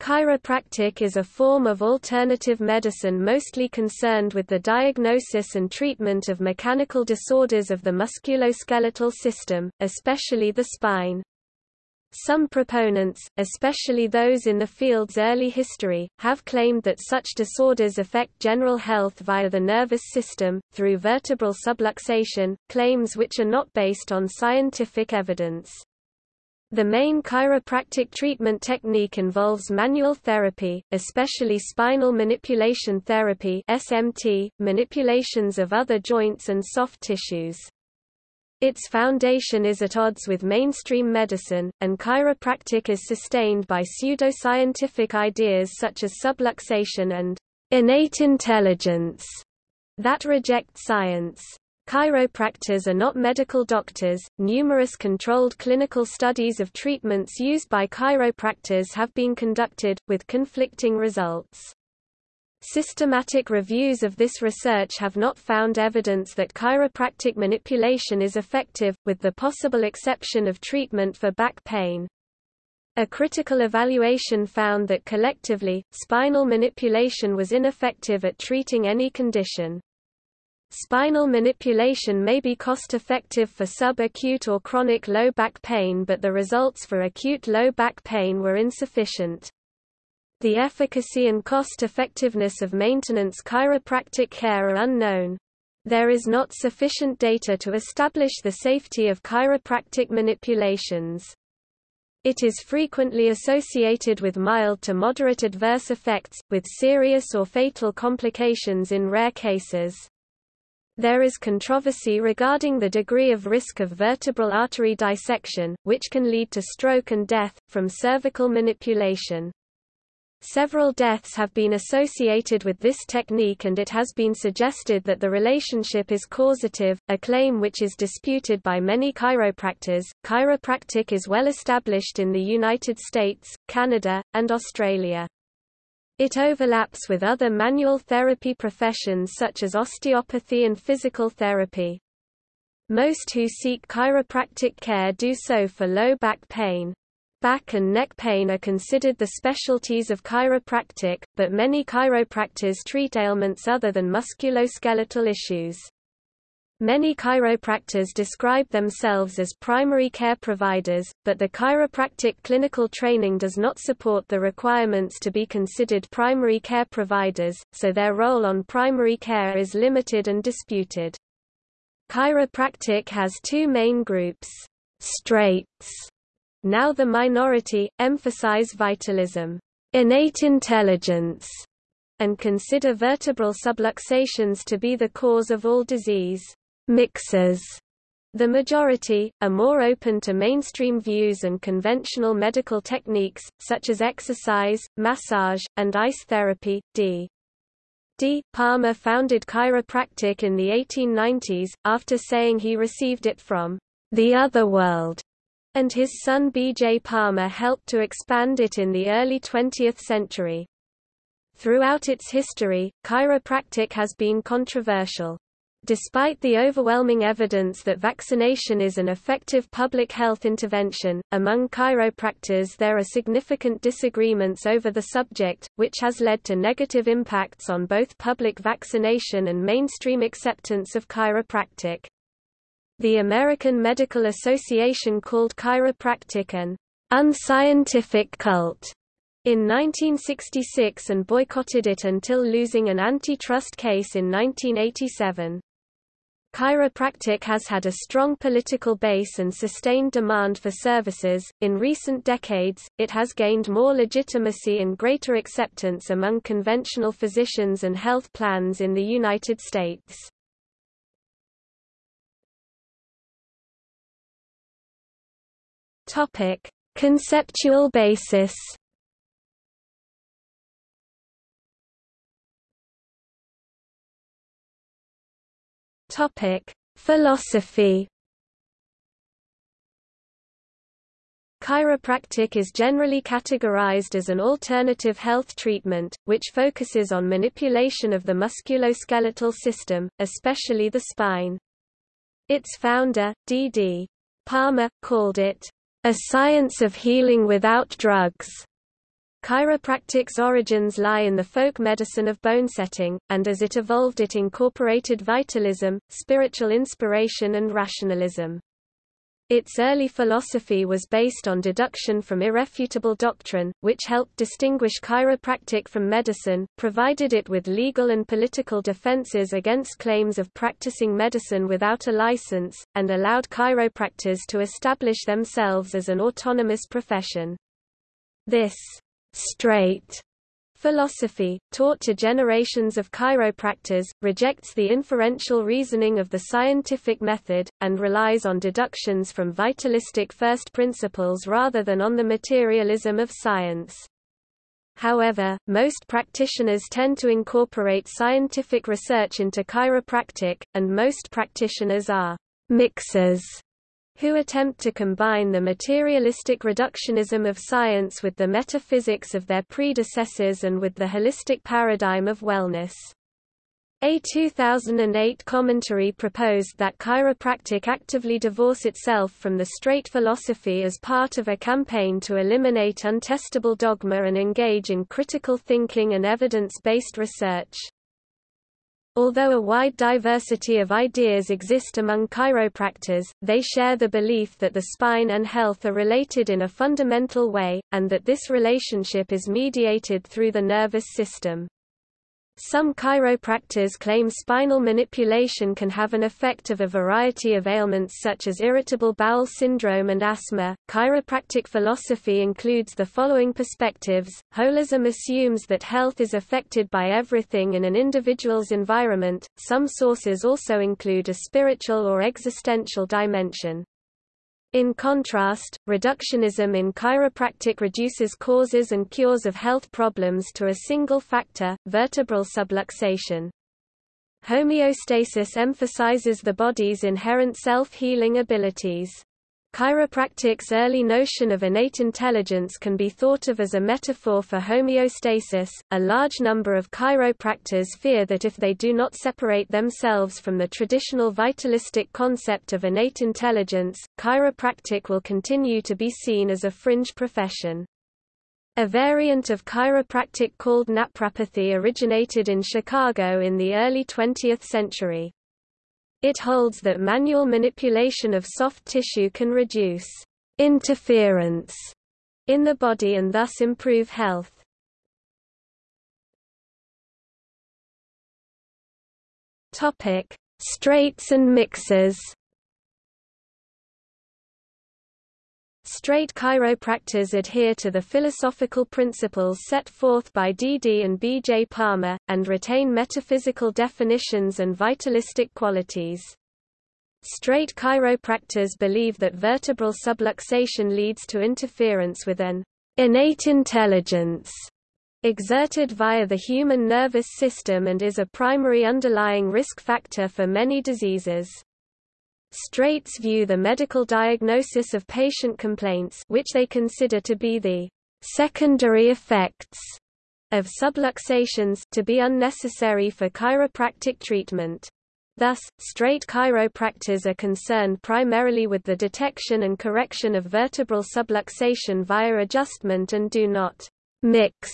Chiropractic is a form of alternative medicine mostly concerned with the diagnosis and treatment of mechanical disorders of the musculoskeletal system, especially the spine. Some proponents, especially those in the field's early history, have claimed that such disorders affect general health via the nervous system, through vertebral subluxation, claims which are not based on scientific evidence. The main chiropractic treatment technique involves manual therapy, especially spinal manipulation therapy SMT, manipulations of other joints and soft tissues. Its foundation is at odds with mainstream medicine, and chiropractic is sustained by pseudoscientific ideas such as subluxation and innate intelligence that reject science. Chiropractors are not medical doctors. Numerous controlled clinical studies of treatments used by chiropractors have been conducted, with conflicting results. Systematic reviews of this research have not found evidence that chiropractic manipulation is effective, with the possible exception of treatment for back pain. A critical evaluation found that collectively, spinal manipulation was ineffective at treating any condition. Spinal manipulation may be cost-effective for subacute or chronic low back pain but the results for acute low back pain were insufficient. The efficacy and cost-effectiveness of maintenance chiropractic care are unknown. There is not sufficient data to establish the safety of chiropractic manipulations. It is frequently associated with mild to moderate adverse effects, with serious or fatal complications in rare cases. There is controversy regarding the degree of risk of vertebral artery dissection, which can lead to stroke and death, from cervical manipulation. Several deaths have been associated with this technique and it has been suggested that the relationship is causative, a claim which is disputed by many chiropractors. Chiropractic is well established in the United States, Canada, and Australia. It overlaps with other manual therapy professions such as osteopathy and physical therapy. Most who seek chiropractic care do so for low back pain. Back and neck pain are considered the specialties of chiropractic, but many chiropractors treat ailments other than musculoskeletal issues. Many chiropractors describe themselves as primary care providers, but the chiropractic clinical training does not support the requirements to be considered primary care providers, so their role on primary care is limited and disputed. Chiropractic has two main groups. Straights, now the minority, emphasize vitalism, innate intelligence, and consider vertebral subluxations to be the cause of all disease mixers. The majority, are more open to mainstream views and conventional medical techniques, such as exercise, massage, and ice therapy. D. D. Palmer founded chiropractic in the 1890s, after saying he received it from the other world, and his son B. J. Palmer helped to expand it in the early 20th century. Throughout its history, chiropractic has been controversial. Despite the overwhelming evidence that vaccination is an effective public health intervention, among chiropractors there are significant disagreements over the subject, which has led to negative impacts on both public vaccination and mainstream acceptance of chiropractic. The American Medical Association called chiropractic an unscientific cult in 1966 and boycotted it until losing an antitrust case in 1987. Chiropractic has had a strong political base and sustained demand for services. In recent decades, it has gained more legitimacy and greater acceptance among conventional physicians and health plans in the United States. Topic: Conceptual basis. Topic: Philosophy. Chiropractic is generally categorized as an alternative health treatment, which focuses on manipulation of the musculoskeletal system, especially the spine. Its founder, D.D. Palmer, called it, "...a science of healing without drugs." Chiropractic's origins lie in the folk medicine of bone setting, and as it evolved it incorporated vitalism, spiritual inspiration and rationalism. Its early philosophy was based on deduction from irrefutable doctrine, which helped distinguish chiropractic from medicine, provided it with legal and political defenses against claims of practicing medicine without a license, and allowed chiropractors to establish themselves as an autonomous profession. This straight philosophy, taught to generations of chiropractors, rejects the inferential reasoning of the scientific method, and relies on deductions from vitalistic first principles rather than on the materialism of science. However, most practitioners tend to incorporate scientific research into chiropractic, and most practitioners are mixers who attempt to combine the materialistic reductionism of science with the metaphysics of their predecessors and with the holistic paradigm of wellness. A 2008 commentary proposed that chiropractic actively divorce itself from the straight philosophy as part of a campaign to eliminate untestable dogma and engage in critical thinking and evidence-based research. Although a wide diversity of ideas exist among chiropractors, they share the belief that the spine and health are related in a fundamental way, and that this relationship is mediated through the nervous system. Some chiropractors claim spinal manipulation can have an effect of a variety of ailments such as irritable bowel syndrome and asthma. Chiropractic philosophy includes the following perspectives. Holism assumes that health is affected by everything in an individual's environment. Some sources also include a spiritual or existential dimension. In contrast, reductionism in chiropractic reduces causes and cures of health problems to a single factor, vertebral subluxation. Homeostasis emphasizes the body's inherent self-healing abilities. Chiropractic's early notion of innate intelligence can be thought of as a metaphor for homeostasis. A large number of chiropractors fear that if they do not separate themselves from the traditional vitalistic concept of innate intelligence, chiropractic will continue to be seen as a fringe profession. A variant of chiropractic called naprapathy originated in Chicago in the early 20th century. It holds that manual manipulation of soft tissue can reduce interference in the body and thus improve health. Topic: Straights and mixers. Straight chiropractors adhere to the philosophical principles set forth by D. D. and B. J. Palmer, and retain metaphysical definitions and vitalistic qualities. Straight chiropractors believe that vertebral subluxation leads to interference with an innate intelligence exerted via the human nervous system and is a primary underlying risk factor for many diseases. Straights view the medical diagnosis of patient complaints which they consider to be the secondary effects of subluxations to be unnecessary for chiropractic treatment. Thus, straight chiropractors are concerned primarily with the detection and correction of vertebral subluxation via adjustment and do not mix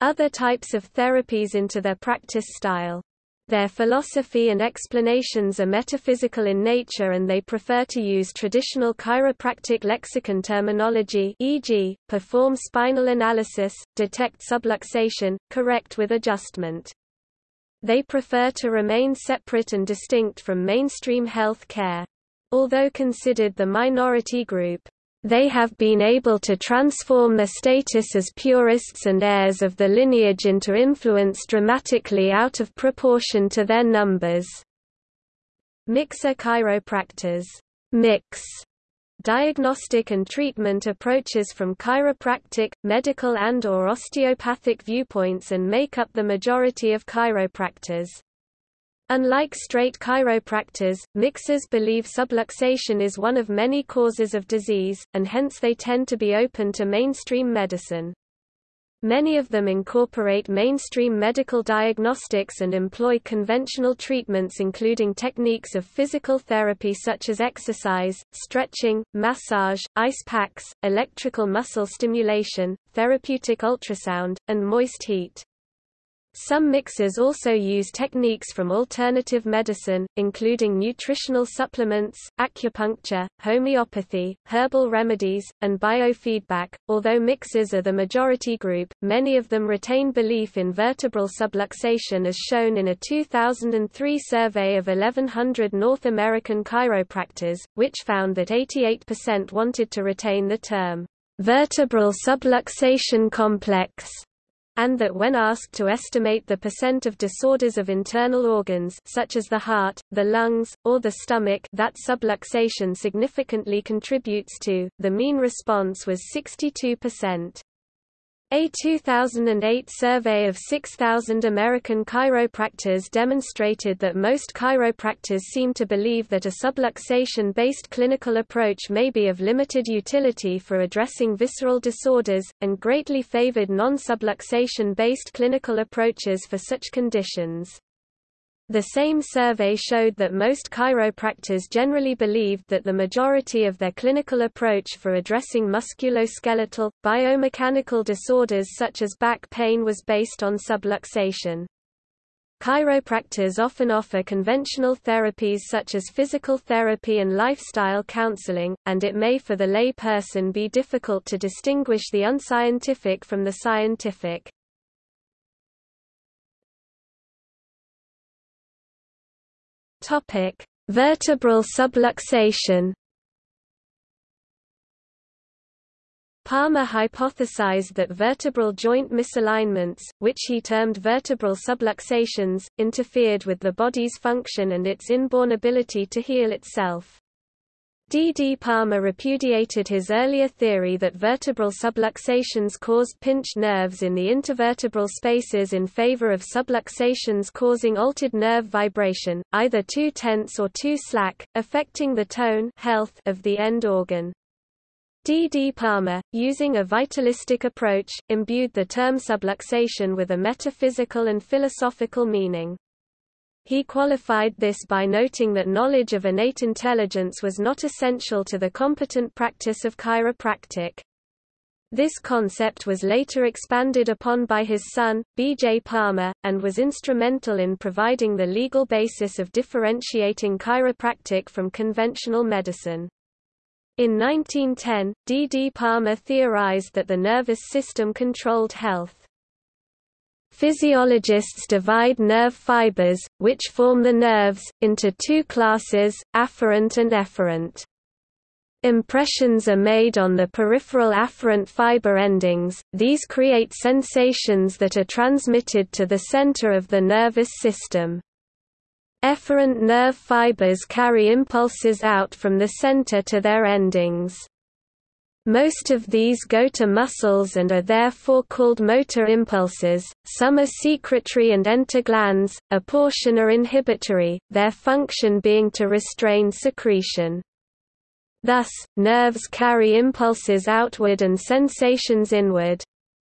other types of therapies into their practice style. Their philosophy and explanations are metaphysical in nature and they prefer to use traditional chiropractic lexicon terminology e.g., perform spinal analysis, detect subluxation, correct with adjustment. They prefer to remain separate and distinct from mainstream health care. Although considered the minority group, they have been able to transform their status as purists and heirs of the lineage into influence dramatically out of proportion to their numbers. Mixer chiropractors mix diagnostic and treatment approaches from chiropractic, medical and or osteopathic viewpoints and make up the majority of chiropractors. Unlike straight chiropractors, mixers believe subluxation is one of many causes of disease, and hence they tend to be open to mainstream medicine. Many of them incorporate mainstream medical diagnostics and employ conventional treatments including techniques of physical therapy such as exercise, stretching, massage, ice packs, electrical muscle stimulation, therapeutic ultrasound, and moist heat. Some mixers also use techniques from alternative medicine, including nutritional supplements, acupuncture, homeopathy, herbal remedies, and biofeedback. Although mixers are the majority group, many of them retain belief in vertebral subluxation as shown in a 2003 survey of 1100 North American chiropractors, which found that 88% wanted to retain the term vertebral subluxation complex and that when asked to estimate the percent of disorders of internal organs such as the heart, the lungs, or the stomach that subluxation significantly contributes to, the mean response was 62%. A 2008 survey of 6,000 American chiropractors demonstrated that most chiropractors seem to believe that a subluxation-based clinical approach may be of limited utility for addressing visceral disorders, and greatly favored non-subluxation-based clinical approaches for such conditions. The same survey showed that most chiropractors generally believed that the majority of their clinical approach for addressing musculoskeletal, biomechanical disorders such as back pain was based on subluxation. Chiropractors often offer conventional therapies such as physical therapy and lifestyle counseling, and it may for the lay person be difficult to distinguish the unscientific from the scientific. Topic: Vertebral subluxation. Palmer hypothesized that vertebral joint misalignments, which he termed vertebral subluxations, interfered with the body's function and its inborn ability to heal itself. D. D. Palmer repudiated his earlier theory that vertebral subluxations caused pinched nerves in the intervertebral spaces in favor of subluxations causing altered nerve vibration, either too tense or too slack, affecting the tone health of the end organ. D. D. Palmer, using a vitalistic approach, imbued the term subluxation with a metaphysical and philosophical meaning. He qualified this by noting that knowledge of innate intelligence was not essential to the competent practice of chiropractic. This concept was later expanded upon by his son, B. J. Palmer, and was instrumental in providing the legal basis of differentiating chiropractic from conventional medicine. In 1910, D. D. Palmer theorized that the nervous system controlled health. Physiologists divide nerve fibers, which form the nerves, into two classes, afferent and efferent. Impressions are made on the peripheral afferent fiber endings, these create sensations that are transmitted to the center of the nervous system. Efferent nerve fibers carry impulses out from the center to their endings. Most of these go to muscles and are therefore called motor impulses, some are secretory and enter glands, a portion are inhibitory, their function being to restrain secretion. Thus, nerves carry impulses outward and sensations inward.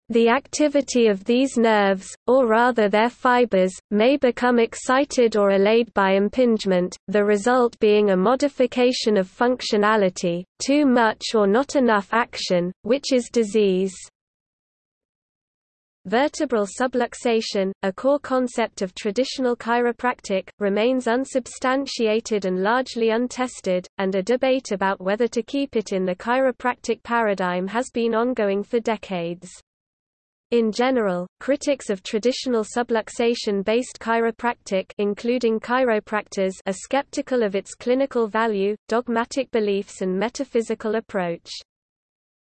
The activity of these nerves, or rather their fibers, may become excited or allayed by impingement, the result being a modification of functionality, too much or not enough action, which is disease. Vertebral subluxation, a core concept of traditional chiropractic, remains unsubstantiated and largely untested, and a debate about whether to keep it in the chiropractic paradigm has been ongoing for decades. In general, critics of traditional subluxation-based chiropractic including chiropractors are skeptical of its clinical value, dogmatic beliefs and metaphysical approach.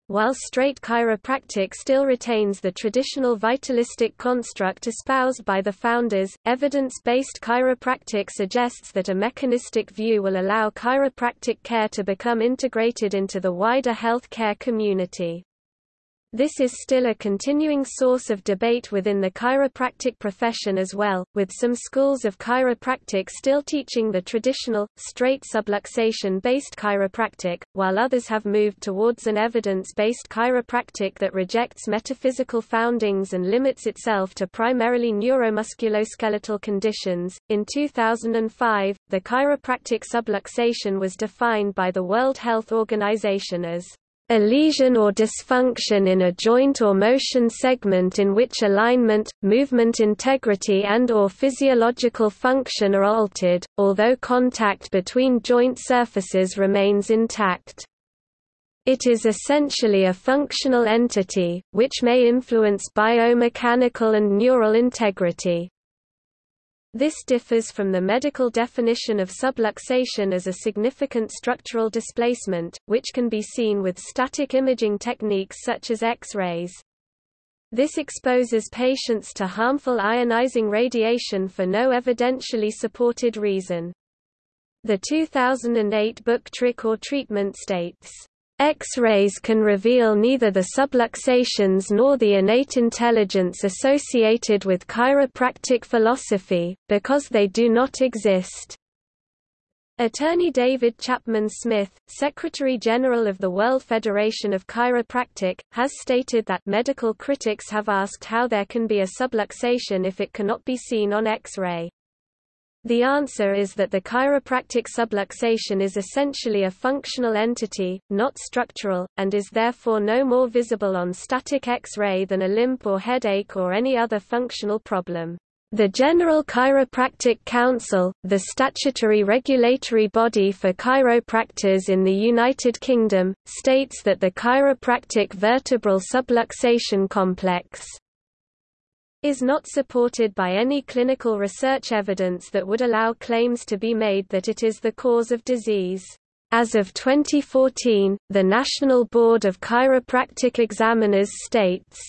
While straight chiropractic still retains the traditional vitalistic construct espoused by the founders, evidence-based chiropractic suggests that a mechanistic view will allow chiropractic care to become integrated into the wider health care community. This is still a continuing source of debate within the chiropractic profession as well, with some schools of chiropractic still teaching the traditional, straight subluxation-based chiropractic, while others have moved towards an evidence-based chiropractic that rejects metaphysical foundings and limits itself to primarily neuromusculoskeletal conditions. In 2005, the chiropractic subluxation was defined by the World Health Organization as a lesion or dysfunction in a joint or motion segment in which alignment, movement integrity and or physiological function are altered, although contact between joint surfaces remains intact. It is essentially a functional entity, which may influence biomechanical and neural integrity. This differs from the medical definition of subluxation as a significant structural displacement, which can be seen with static imaging techniques such as X-rays. This exposes patients to harmful ionizing radiation for no evidentially supported reason. The 2008 book Trick or Treatment states, X-rays can reveal neither the subluxations nor the innate intelligence associated with chiropractic philosophy, because they do not exist. Attorney David Chapman Smith, Secretary General of the World Federation of Chiropractic, has stated that medical critics have asked how there can be a subluxation if it cannot be seen on X-ray. The answer is that the chiropractic subluxation is essentially a functional entity, not structural, and is therefore no more visible on static X-ray than a limp or headache or any other functional problem. The General Chiropractic Council, the statutory regulatory body for chiropractors in the United Kingdom, states that the chiropractic vertebral subluxation complex is not supported by any clinical research evidence that would allow claims to be made that it is the cause of disease. As of 2014, the National Board of Chiropractic Examiners states,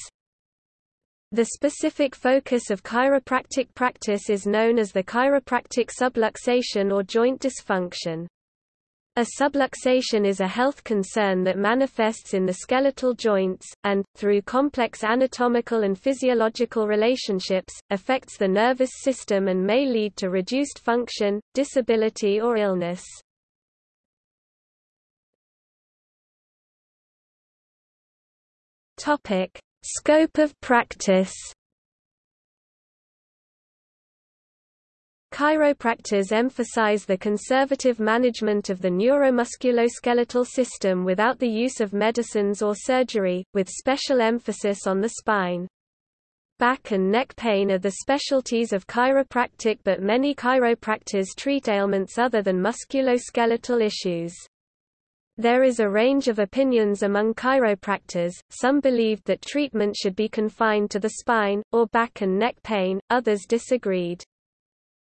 the specific focus of chiropractic practice is known as the chiropractic subluxation or joint dysfunction. A subluxation is a health concern that manifests in the skeletal joints, and, through complex anatomical and physiological relationships, affects the nervous system and may lead to reduced function, disability or illness. Scope of practice Chiropractors emphasize the conservative management of the neuromusculoskeletal system without the use of medicines or surgery, with special emphasis on the spine. Back and neck pain are the specialties of chiropractic but many chiropractors treat ailments other than musculoskeletal issues. There is a range of opinions among chiropractors, some believed that treatment should be confined to the spine, or back and neck pain, others disagreed.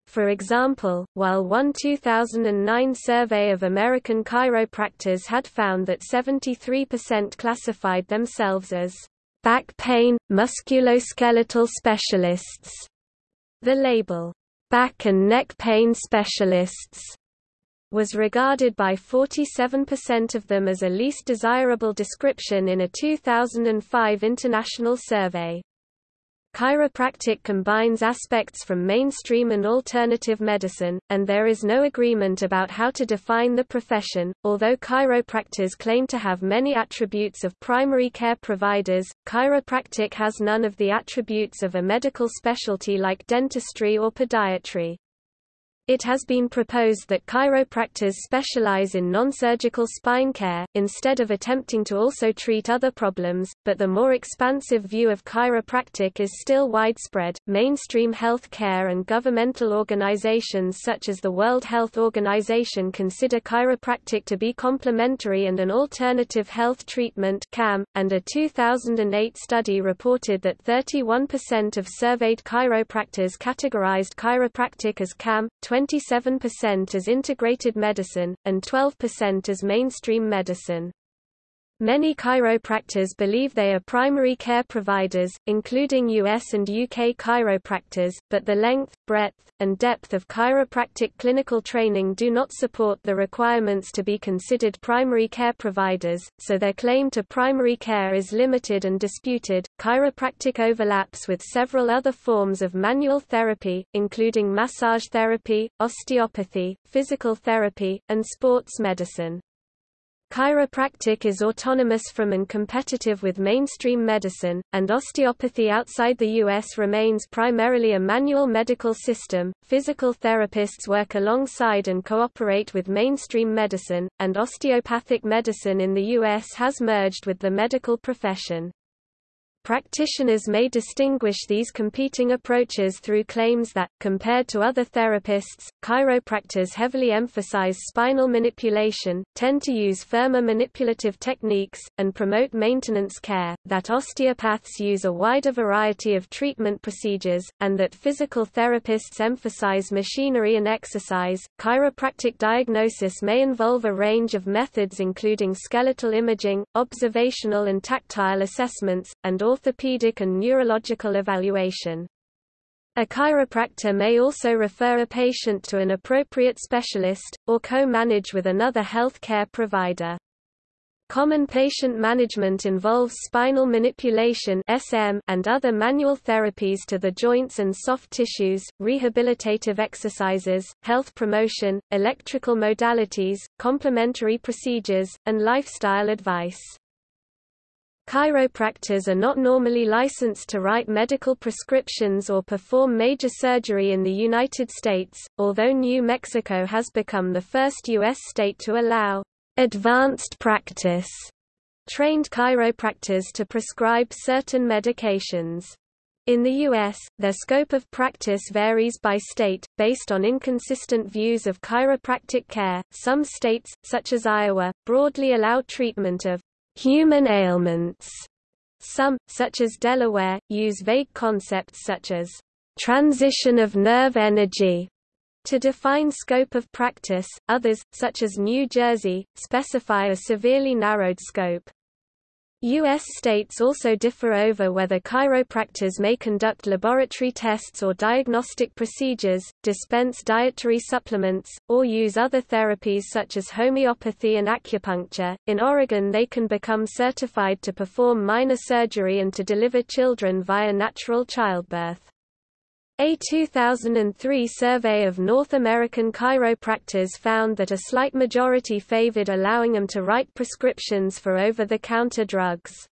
For example, while one 2009 survey of American chiropractors had found that 73% classified themselves as back pain, musculoskeletal specialists, the label, back and neck pain specialists, was regarded by 47% of them as a least desirable description in a 2005 international survey. Chiropractic combines aspects from mainstream and alternative medicine, and there is no agreement about how to define the profession. Although chiropractors claim to have many attributes of primary care providers, chiropractic has none of the attributes of a medical specialty like dentistry or podiatry. It has been proposed that chiropractors specialize in non-surgical spine care, instead of attempting to also treat other problems, but the more expansive view of chiropractic is still widespread. Mainstream health care and governmental organizations such as the World Health Organization consider chiropractic to be complementary and an alternative health treatment CAM, and a 2008 study reported that 31% of surveyed chiropractors categorized chiropractic as CAM, 27% as integrated medicine, and 12% as mainstream medicine. Many chiropractors believe they are primary care providers, including US and UK chiropractors, but the length, breadth, and depth of chiropractic clinical training do not support the requirements to be considered primary care providers, so their claim to primary care is limited and disputed. Chiropractic overlaps with several other forms of manual therapy, including massage therapy, osteopathy, physical therapy, and sports medicine. Chiropractic is autonomous from and competitive with mainstream medicine, and osteopathy outside the U.S. remains primarily a manual medical system. Physical therapists work alongside and cooperate with mainstream medicine, and osteopathic medicine in the U.S. has merged with the medical profession. Practitioners may distinguish these competing approaches through claims that, compared to other therapists, chiropractors heavily emphasize spinal manipulation, tend to use firmer manipulative techniques, and promote maintenance care, that osteopaths use a wider variety of treatment procedures, and that physical therapists emphasize machinery and exercise. Chiropractic diagnosis may involve a range of methods including skeletal imaging, observational and tactile assessments, and orthopedic and neurological evaluation. A chiropractor may also refer a patient to an appropriate specialist, or co-manage with another health care provider. Common patient management involves spinal manipulation SM and other manual therapies to the joints and soft tissues, rehabilitative exercises, health promotion, electrical modalities, complementary procedures, and lifestyle advice. Chiropractors are not normally licensed to write medical prescriptions or perform major surgery in the United States, although New Mexico has become the first U.S. state to allow advanced practice trained chiropractors to prescribe certain medications. In the U.S., their scope of practice varies by state, based on inconsistent views of chiropractic care. Some states, such as Iowa, broadly allow treatment of human ailments. Some, such as Delaware, use vague concepts such as transition of nerve energy to define scope of practice. Others, such as New Jersey, specify a severely narrowed scope. U.S. states also differ over whether chiropractors may conduct laboratory tests or diagnostic procedures, dispense dietary supplements, or use other therapies such as homeopathy and acupuncture. In Oregon, they can become certified to perform minor surgery and to deliver children via natural childbirth. A 2003 survey of North American chiropractors found that a slight majority favored allowing them to write prescriptions for over-the-counter drugs.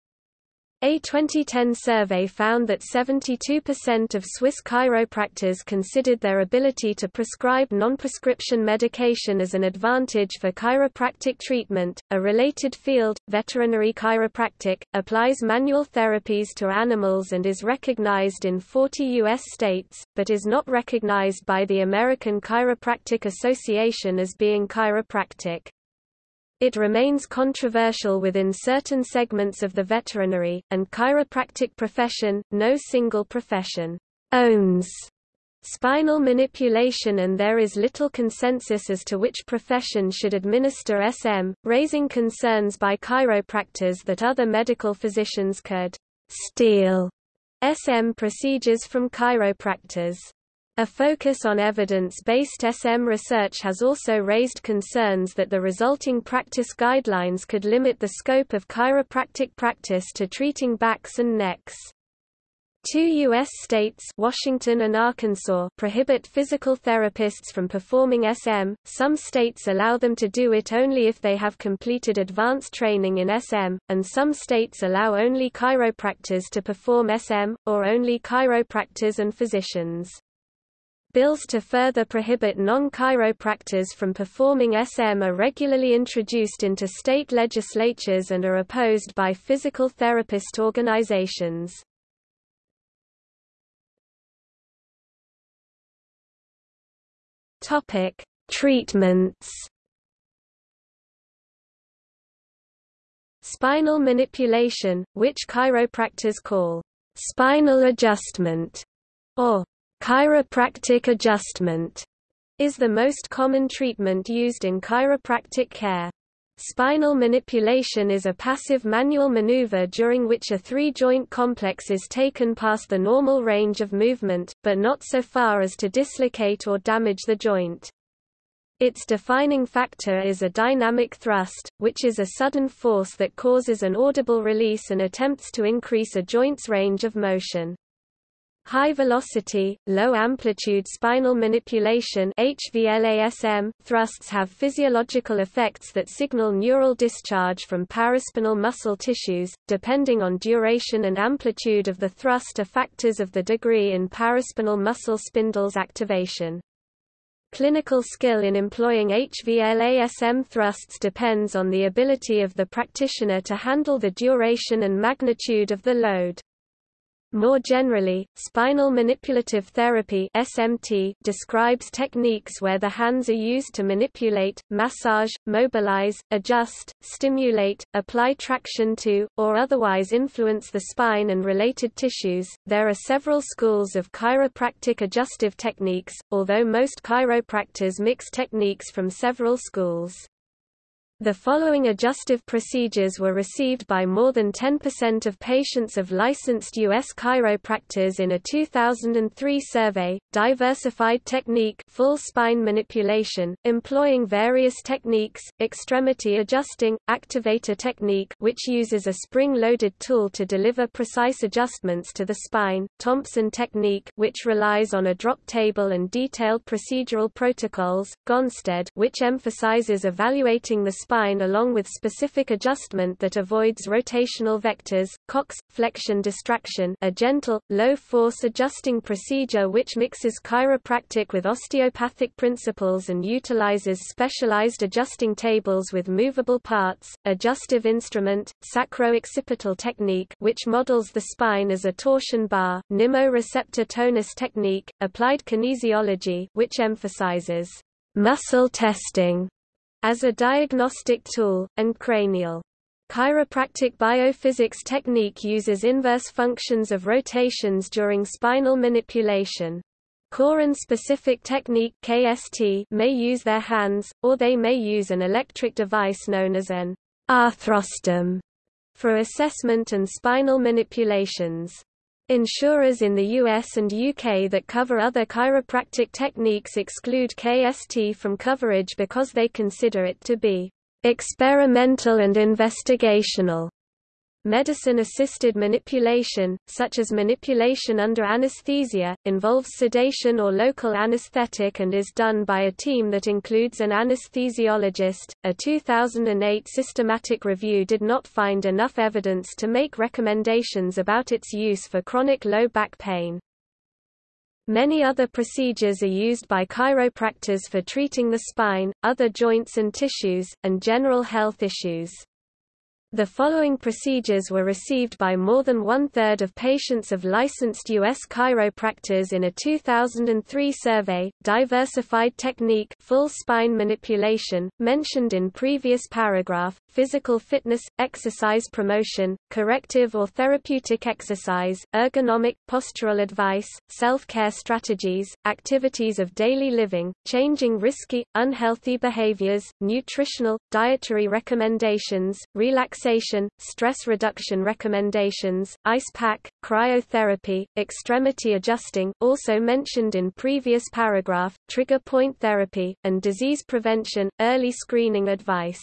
A 2010 survey found that 72% of Swiss chiropractors considered their ability to prescribe non-prescription medication as an advantage for chiropractic treatment. A related field, veterinary chiropractic, applies manual therapies to animals and is recognized in 40 U.S. states, but is not recognized by the American Chiropractic Association as being chiropractic. It remains controversial within certain segments of the veterinary, and chiropractic profession. No single profession owns spinal manipulation and there is little consensus as to which profession should administer SM, raising concerns by chiropractors that other medical physicians could steal SM procedures from chiropractors. A focus on evidence-based SM research has also raised concerns that the resulting practice guidelines could limit the scope of chiropractic practice to treating backs and necks. Two U.S. states Washington and Arkansas prohibit physical therapists from performing SM, some states allow them to do it only if they have completed advanced training in SM, and some states allow only chiropractors to perform SM, or only chiropractors and physicians. Bills to further prohibit non-chiropractors from performing SM are regularly introduced into state legislatures and are opposed by physical therapist organizations. Topic: Treatments. Spinal manipulation, which chiropractors call spinal adjustment or Chiropractic adjustment is the most common treatment used in chiropractic care. Spinal manipulation is a passive manual maneuver during which a three-joint complex is taken past the normal range of movement, but not so far as to dislocate or damage the joint. Its defining factor is a dynamic thrust, which is a sudden force that causes an audible release and attempts to increase a joint's range of motion. High-velocity, low-amplitude spinal manipulation thrusts have physiological effects that signal neural discharge from paraspinal muscle tissues, depending on duration and amplitude of the thrust are factors of the degree in paraspinal muscle spindles activation. Clinical skill in employing HVLASM thrusts depends on the ability of the practitioner to handle the duration and magnitude of the load. More generally, spinal manipulative therapy (SMT) describes techniques where the hands are used to manipulate, massage, mobilize, adjust, stimulate, apply traction to, or otherwise influence the spine and related tissues. There are several schools of chiropractic adjustive techniques, although most chiropractors mix techniques from several schools. The following adjustive procedures were received by more than 10% of patients of licensed U.S. chiropractors in a 2003 survey. Diversified technique full spine manipulation, employing various techniques, extremity adjusting, activator technique which uses a spring-loaded tool to deliver precise adjustments to the spine, Thompson technique which relies on a drop table and detailed procedural protocols, Gonstead which emphasizes evaluating the spine along with specific adjustment that avoids rotational vectors, Cox, flexion distraction a gentle, low-force adjusting procedure which mixes chiropractic with osteopathic principles and utilizes specialized adjusting tables with movable parts, adjustive instrument, sacro-occipital technique which models the spine as a torsion bar, Nimmo receptor tonus technique, applied kinesiology which emphasizes muscle testing as a diagnostic tool, and cranial. Chiropractic biophysics technique uses inverse functions of rotations during spinal manipulation. Koren-specific technique KST may use their hands, or they may use an electric device known as an ArthroStim for assessment and spinal manipulations. Insurers in the US and UK that cover other chiropractic techniques exclude KST from coverage because they consider it to be experimental and investigational. Medicine-assisted manipulation, such as manipulation under anesthesia, involves sedation or local anesthetic and is done by a team that includes an anesthesiologist. A 2008 systematic review did not find enough evidence to make recommendations about its use for chronic low back pain. Many other procedures are used by chiropractors for treating the spine, other joints and tissues, and general health issues. The following procedures were received by more than one-third of patients of licensed U.S. chiropractors in a 2003 survey, diversified technique full spine manipulation, mentioned in previous paragraph, physical fitness, exercise promotion, corrective or therapeutic exercise, ergonomic, postural advice, self-care strategies, activities of daily living, changing risky, unhealthy behaviors, nutritional, dietary recommendations, relaxation relaxation, stress reduction recommendations, ice pack, cryotherapy, extremity adjusting also mentioned in previous paragraph, trigger point therapy, and disease prevention, early screening advice.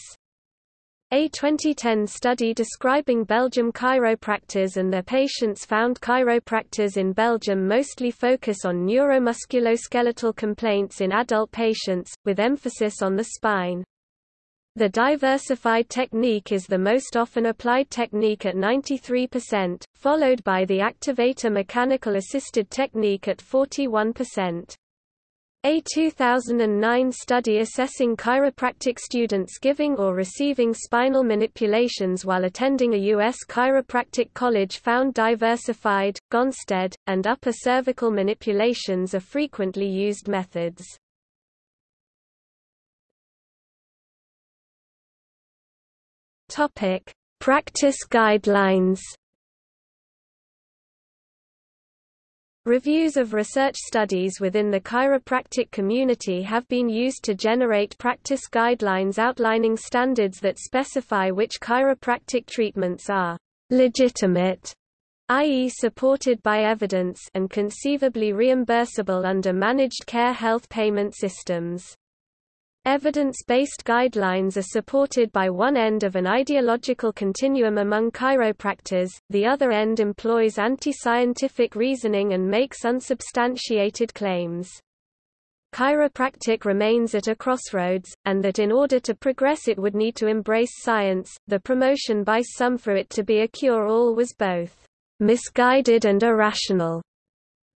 A 2010 study describing Belgium chiropractors and their patients found chiropractors in Belgium mostly focus on neuromusculoskeletal complaints in adult patients, with emphasis on the spine. The diversified technique is the most often applied technique at 93%, followed by the activator mechanical assisted technique at 41%. A 2009 study assessing chiropractic students giving or receiving spinal manipulations while attending a U.S. chiropractic college found diversified, Gonstead, and upper cervical manipulations are frequently used methods. Topic: Practice guidelines. Reviews of research studies within the chiropractic community have been used to generate practice guidelines outlining standards that specify which chiropractic treatments are legitimate, i.e. supported by evidence and conceivably reimbursable under managed care health payment systems. Evidence-based guidelines are supported by one end of an ideological continuum among chiropractors, the other end employs anti-scientific reasoning and makes unsubstantiated claims. Chiropractic remains at a crossroads, and that in order to progress it would need to embrace science. The promotion by some for it to be a cure-all was both misguided and irrational.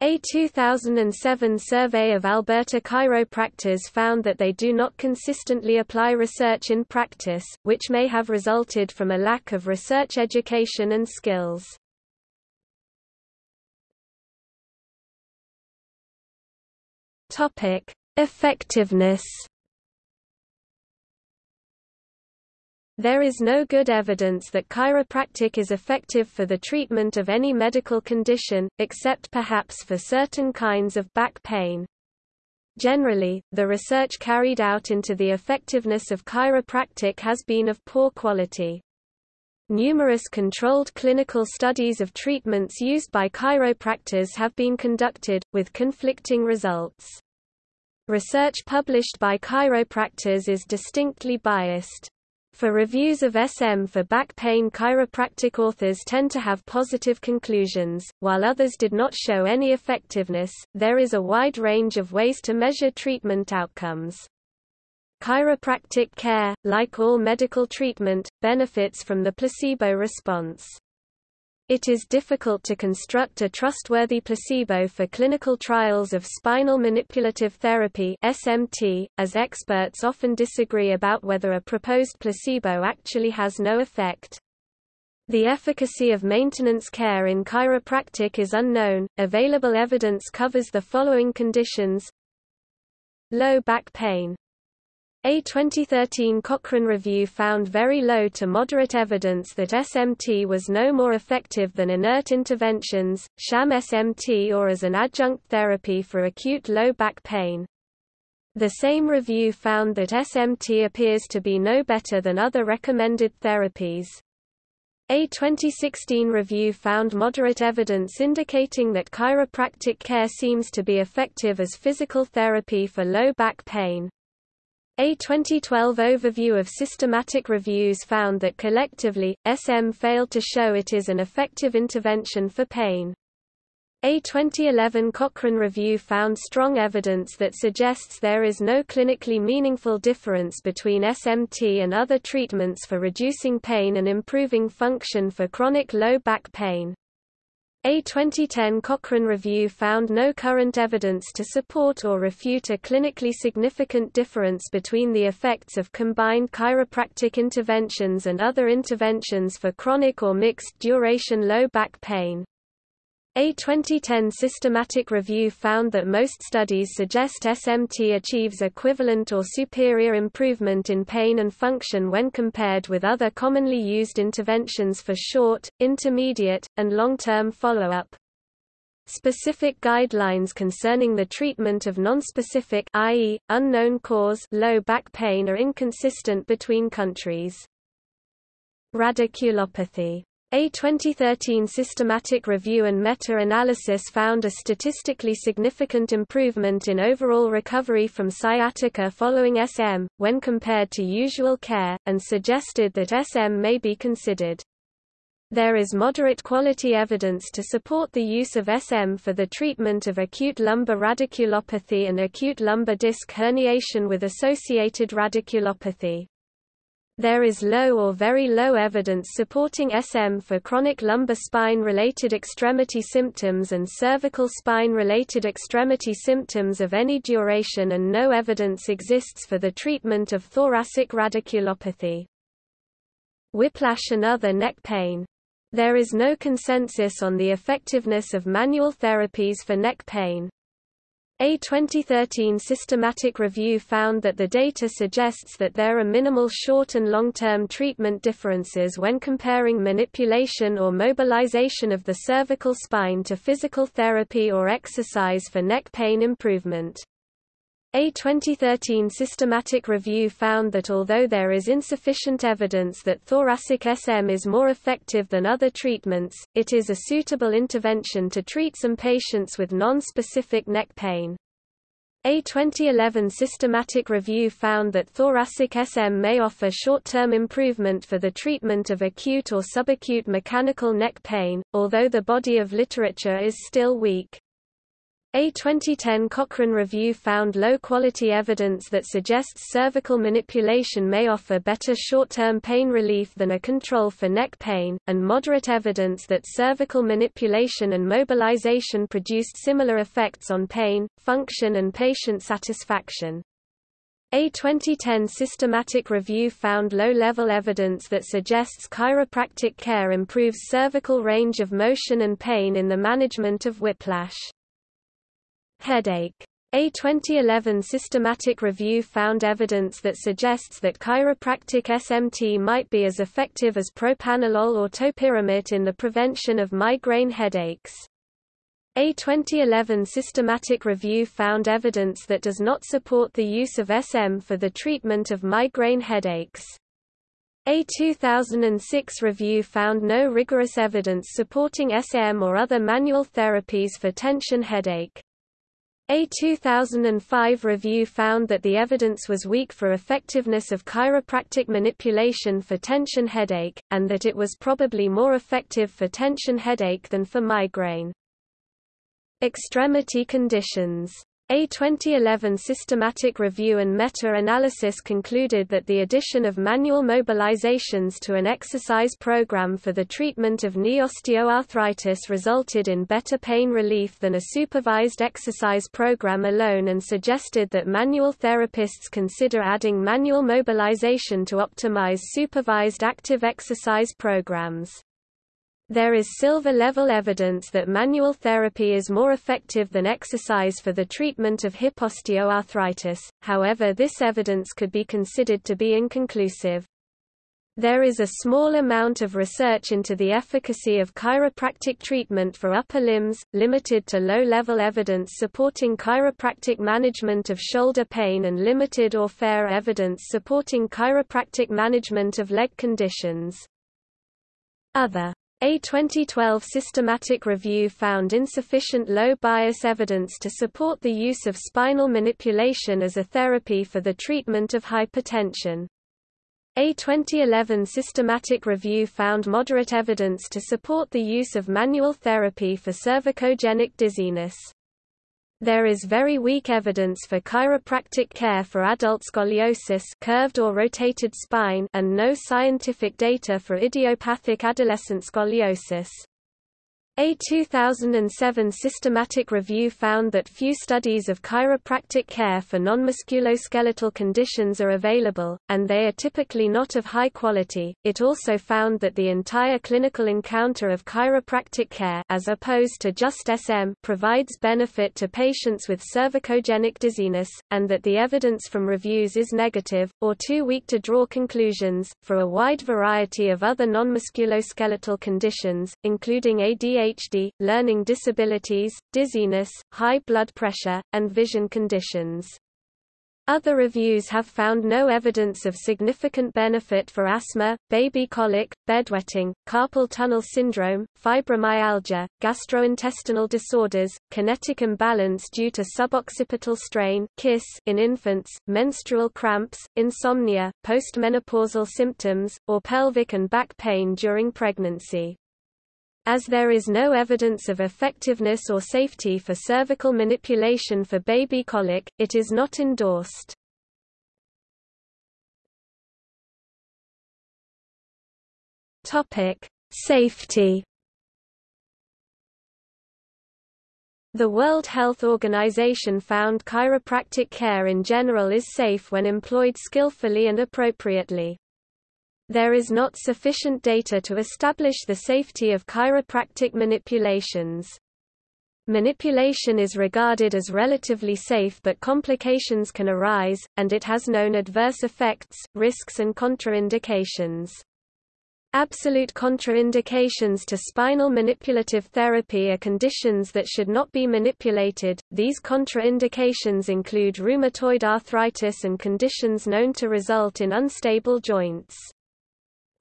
A 2007 survey of Alberta chiropractors found that they do not consistently apply research in practice, which may have resulted from a lack of research education and skills. Topic: Effectiveness There is no good evidence that chiropractic is effective for the treatment of any medical condition, except perhaps for certain kinds of back pain. Generally, the research carried out into the effectiveness of chiropractic has been of poor quality. Numerous controlled clinical studies of treatments used by chiropractors have been conducted, with conflicting results. Research published by chiropractors is distinctly biased. For reviews of SM for back pain chiropractic authors tend to have positive conclusions, while others did not show any effectiveness. There is a wide range of ways to measure treatment outcomes. Chiropractic care, like all medical treatment, benefits from the placebo response. It is difficult to construct a trustworthy placebo for clinical trials of spinal manipulative therapy (SMT), as experts often disagree about whether a proposed placebo actually has no effect. The efficacy of maintenance care in chiropractic is unknown. Available evidence covers the following conditions: low back pain, a 2013 Cochrane review found very low to moderate evidence that SMT was no more effective than inert interventions, sham SMT or as an adjunct therapy for acute low back pain. The same review found that SMT appears to be no better than other recommended therapies. A 2016 review found moderate evidence indicating that chiropractic care seems to be effective as physical therapy for low back pain. A 2012 overview of systematic reviews found that collectively, SM failed to show it is an effective intervention for pain. A 2011 Cochrane review found strong evidence that suggests there is no clinically meaningful difference between SMT and other treatments for reducing pain and improving function for chronic low back pain. A 2010 Cochrane review found no current evidence to support or refute a clinically significant difference between the effects of combined chiropractic interventions and other interventions for chronic or mixed duration low back pain. A 2010 systematic review found that most studies suggest SMT achieves equivalent or superior improvement in pain and function when compared with other commonly used interventions for short, intermediate, and long-term follow-up. Specific guidelines concerning the treatment of nonspecific i.e., unknown cause low back pain are inconsistent between countries. Radiculopathy a 2013 systematic review and meta-analysis found a statistically significant improvement in overall recovery from sciatica following SM, when compared to usual care, and suggested that SM may be considered. There is moderate quality evidence to support the use of SM for the treatment of acute lumbar radiculopathy and acute lumbar disc herniation with associated radiculopathy. There is low or very low evidence supporting SM for chronic lumbar spine-related extremity symptoms and cervical spine-related extremity symptoms of any duration and no evidence exists for the treatment of thoracic radiculopathy. Whiplash and other neck pain. There is no consensus on the effectiveness of manual therapies for neck pain. A 2013 systematic review found that the data suggests that there are minimal short and long-term treatment differences when comparing manipulation or mobilization of the cervical spine to physical therapy or exercise for neck pain improvement. A 2013 systematic review found that although there is insufficient evidence that thoracic SM is more effective than other treatments, it is a suitable intervention to treat some patients with non-specific neck pain. A 2011 systematic review found that thoracic SM may offer short-term improvement for the treatment of acute or subacute mechanical neck pain, although the body of literature is still weak. A 2010 Cochrane review found low-quality evidence that suggests cervical manipulation may offer better short-term pain relief than a control for neck pain, and moderate evidence that cervical manipulation and mobilization produced similar effects on pain, function and patient satisfaction. A 2010 systematic review found low-level evidence that suggests chiropractic care improves cervical range of motion and pain in the management of whiplash. Headache. A 2011 systematic review found evidence that suggests that chiropractic SMT might be as effective as propranolol or topiramate in the prevention of migraine headaches. A 2011 systematic review found evidence that does not support the use of SM for the treatment of migraine headaches. A 2006 review found no rigorous evidence supporting SM or other manual therapies for tension headache. A 2005 review found that the evidence was weak for effectiveness of chiropractic manipulation for tension headache, and that it was probably more effective for tension headache than for migraine. Extremity conditions a 2011 systematic review and meta-analysis concluded that the addition of manual mobilizations to an exercise program for the treatment of knee osteoarthritis resulted in better pain relief than a supervised exercise program alone and suggested that manual therapists consider adding manual mobilization to optimize supervised active exercise programs. There is silver-level evidence that manual therapy is more effective than exercise for the treatment of hip osteoarthritis, however this evidence could be considered to be inconclusive. There is a small amount of research into the efficacy of chiropractic treatment for upper limbs, limited to low-level evidence supporting chiropractic management of shoulder pain and limited or fair evidence supporting chiropractic management of leg conditions. Other a 2012 systematic review found insufficient low-bias evidence to support the use of spinal manipulation as a therapy for the treatment of hypertension. A 2011 systematic review found moderate evidence to support the use of manual therapy for cervicogenic dizziness. There is very weak evidence for chiropractic care for adult scoliosis curved or rotated spine and no scientific data for idiopathic adolescent scoliosis. A 2007 systematic review found that few studies of chiropractic care for non-musculoskeletal conditions are available, and they are typically not of high quality. It also found that the entire clinical encounter of chiropractic care as opposed to just SM provides benefit to patients with cervicogenic dizziness, and that the evidence from reviews is negative, or too weak to draw conclusions, for a wide variety of other non-musculoskeletal conditions, including ADHD ADHD, learning disabilities, dizziness, high blood pressure, and vision conditions. Other reviews have found no evidence of significant benefit for asthma, baby colic, bedwetting, carpal tunnel syndrome, fibromyalgia, gastrointestinal disorders, kinetic imbalance due to suboccipital strain in infants, menstrual cramps, insomnia, postmenopausal symptoms, or pelvic and back pain during pregnancy. As there is no evidence of effectiveness or safety for cervical manipulation for baby colic, it is not endorsed. Topic: Safety. The World Health Organization found chiropractic care in general is safe when employed skillfully and appropriately. There is not sufficient data to establish the safety of chiropractic manipulations. Manipulation is regarded as relatively safe but complications can arise, and it has known adverse effects, risks and contraindications. Absolute contraindications to spinal manipulative therapy are conditions that should not be manipulated. These contraindications include rheumatoid arthritis and conditions known to result in unstable joints.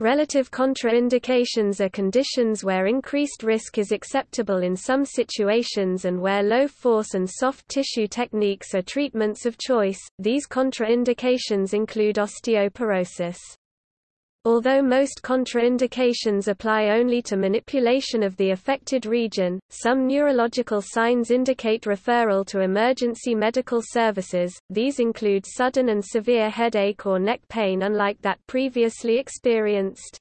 Relative contraindications are conditions where increased risk is acceptable in some situations and where low force and soft tissue techniques are treatments of choice. These contraindications include osteoporosis. Although most contraindications apply only to manipulation of the affected region, some neurological signs indicate referral to emergency medical services, these include sudden and severe headache or neck pain unlike that previously experienced.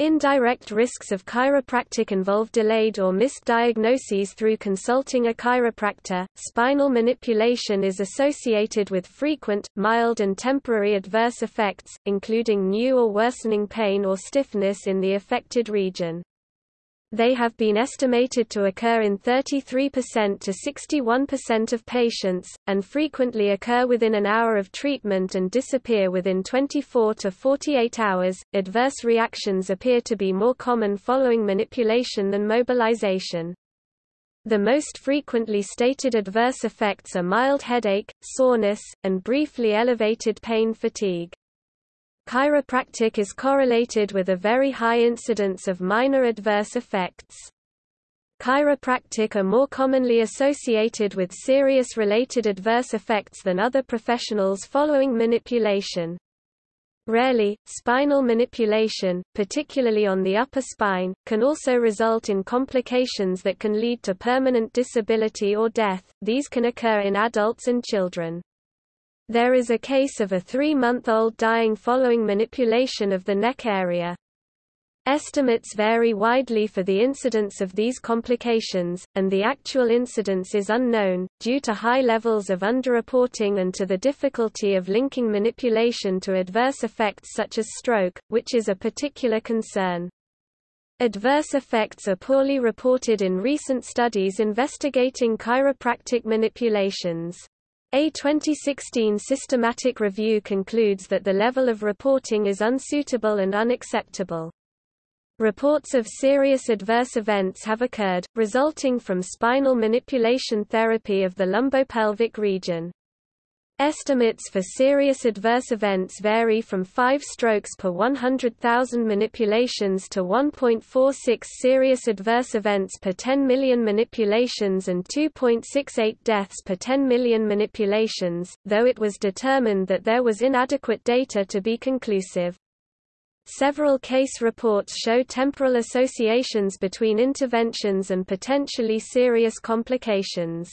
Indirect risks of chiropractic involve delayed or missed diagnoses through consulting a chiropractor. Spinal manipulation is associated with frequent, mild, and temporary adverse effects, including new or worsening pain or stiffness in the affected region. They have been estimated to occur in 33% to 61% of patients, and frequently occur within an hour of treatment and disappear within 24 to 48 hours. Adverse reactions appear to be more common following manipulation than mobilization. The most frequently stated adverse effects are mild headache, soreness, and briefly elevated pain fatigue. Chiropractic is correlated with a very high incidence of minor adverse effects. Chiropractic are more commonly associated with serious related adverse effects than other professionals following manipulation. Rarely, spinal manipulation, particularly on the upper spine, can also result in complications that can lead to permanent disability or death. These can occur in adults and children. There is a case of a three-month-old dying following manipulation of the neck area. Estimates vary widely for the incidence of these complications, and the actual incidence is unknown, due to high levels of underreporting and to the difficulty of linking manipulation to adverse effects such as stroke, which is a particular concern. Adverse effects are poorly reported in recent studies investigating chiropractic manipulations. A 2016 systematic review concludes that the level of reporting is unsuitable and unacceptable. Reports of serious adverse events have occurred, resulting from spinal manipulation therapy of the lumbopelvic region. Estimates for serious adverse events vary from 5 strokes per 100,000 manipulations to 1.46 serious adverse events per 10 million manipulations and 2.68 deaths per 10 million manipulations, though it was determined that there was inadequate data to be conclusive. Several case reports show temporal associations between interventions and potentially serious complications.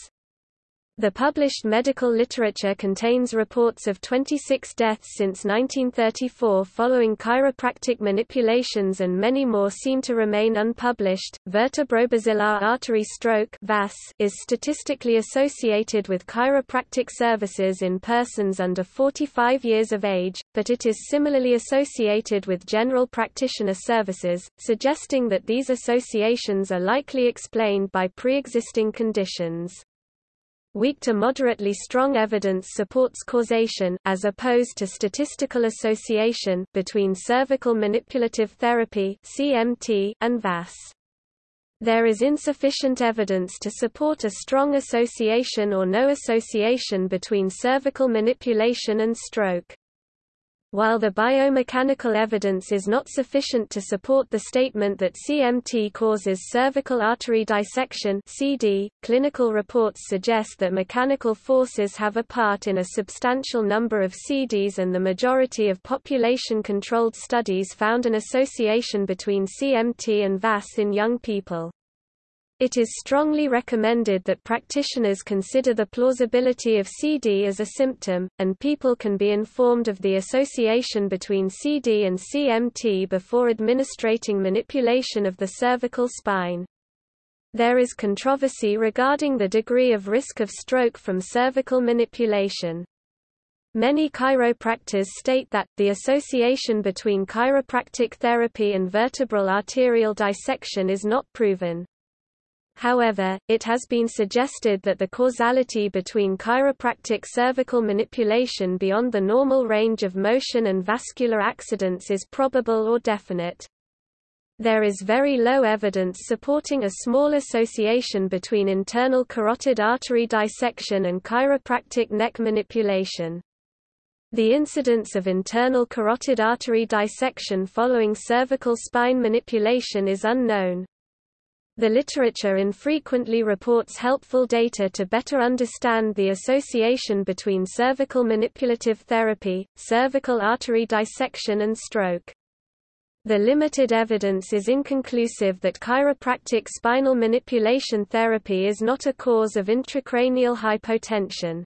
The published medical literature contains reports of 26 deaths since 1934 following chiropractic manipulations and many more seem to remain unpublished. Vertebrobasilar artery stroke (VAS) is statistically associated with chiropractic services in persons under 45 years of age, but it is similarly associated with general practitioner services, suggesting that these associations are likely explained by pre-existing conditions. Weak to moderately strong evidence supports causation as opposed to statistical association between cervical manipulative therapy (CMT) and VAS. There is insufficient evidence to support a strong association or no association between cervical manipulation and stroke. While the biomechanical evidence is not sufficient to support the statement that CMT causes cervical artery dissection CD, clinical reports suggest that mechanical forces have a part in a substantial number of CDs and the majority of population-controlled studies found an association between CMT and VAS in young people. It is strongly recommended that practitioners consider the plausibility of CD as a symptom, and people can be informed of the association between CD and CMT before administrating manipulation of the cervical spine. There is controversy regarding the degree of risk of stroke from cervical manipulation. Many chiropractors state that, the association between chiropractic therapy and vertebral arterial dissection is not proven. However, it has been suggested that the causality between chiropractic cervical manipulation beyond the normal range of motion and vascular accidents is probable or definite. There is very low evidence supporting a small association between internal carotid artery dissection and chiropractic neck manipulation. The incidence of internal carotid artery dissection following cervical spine manipulation is unknown. The literature infrequently reports helpful data to better understand the association between cervical manipulative therapy, cervical artery dissection and stroke. The limited evidence is inconclusive that chiropractic spinal manipulation therapy is not a cause of intracranial hypotension.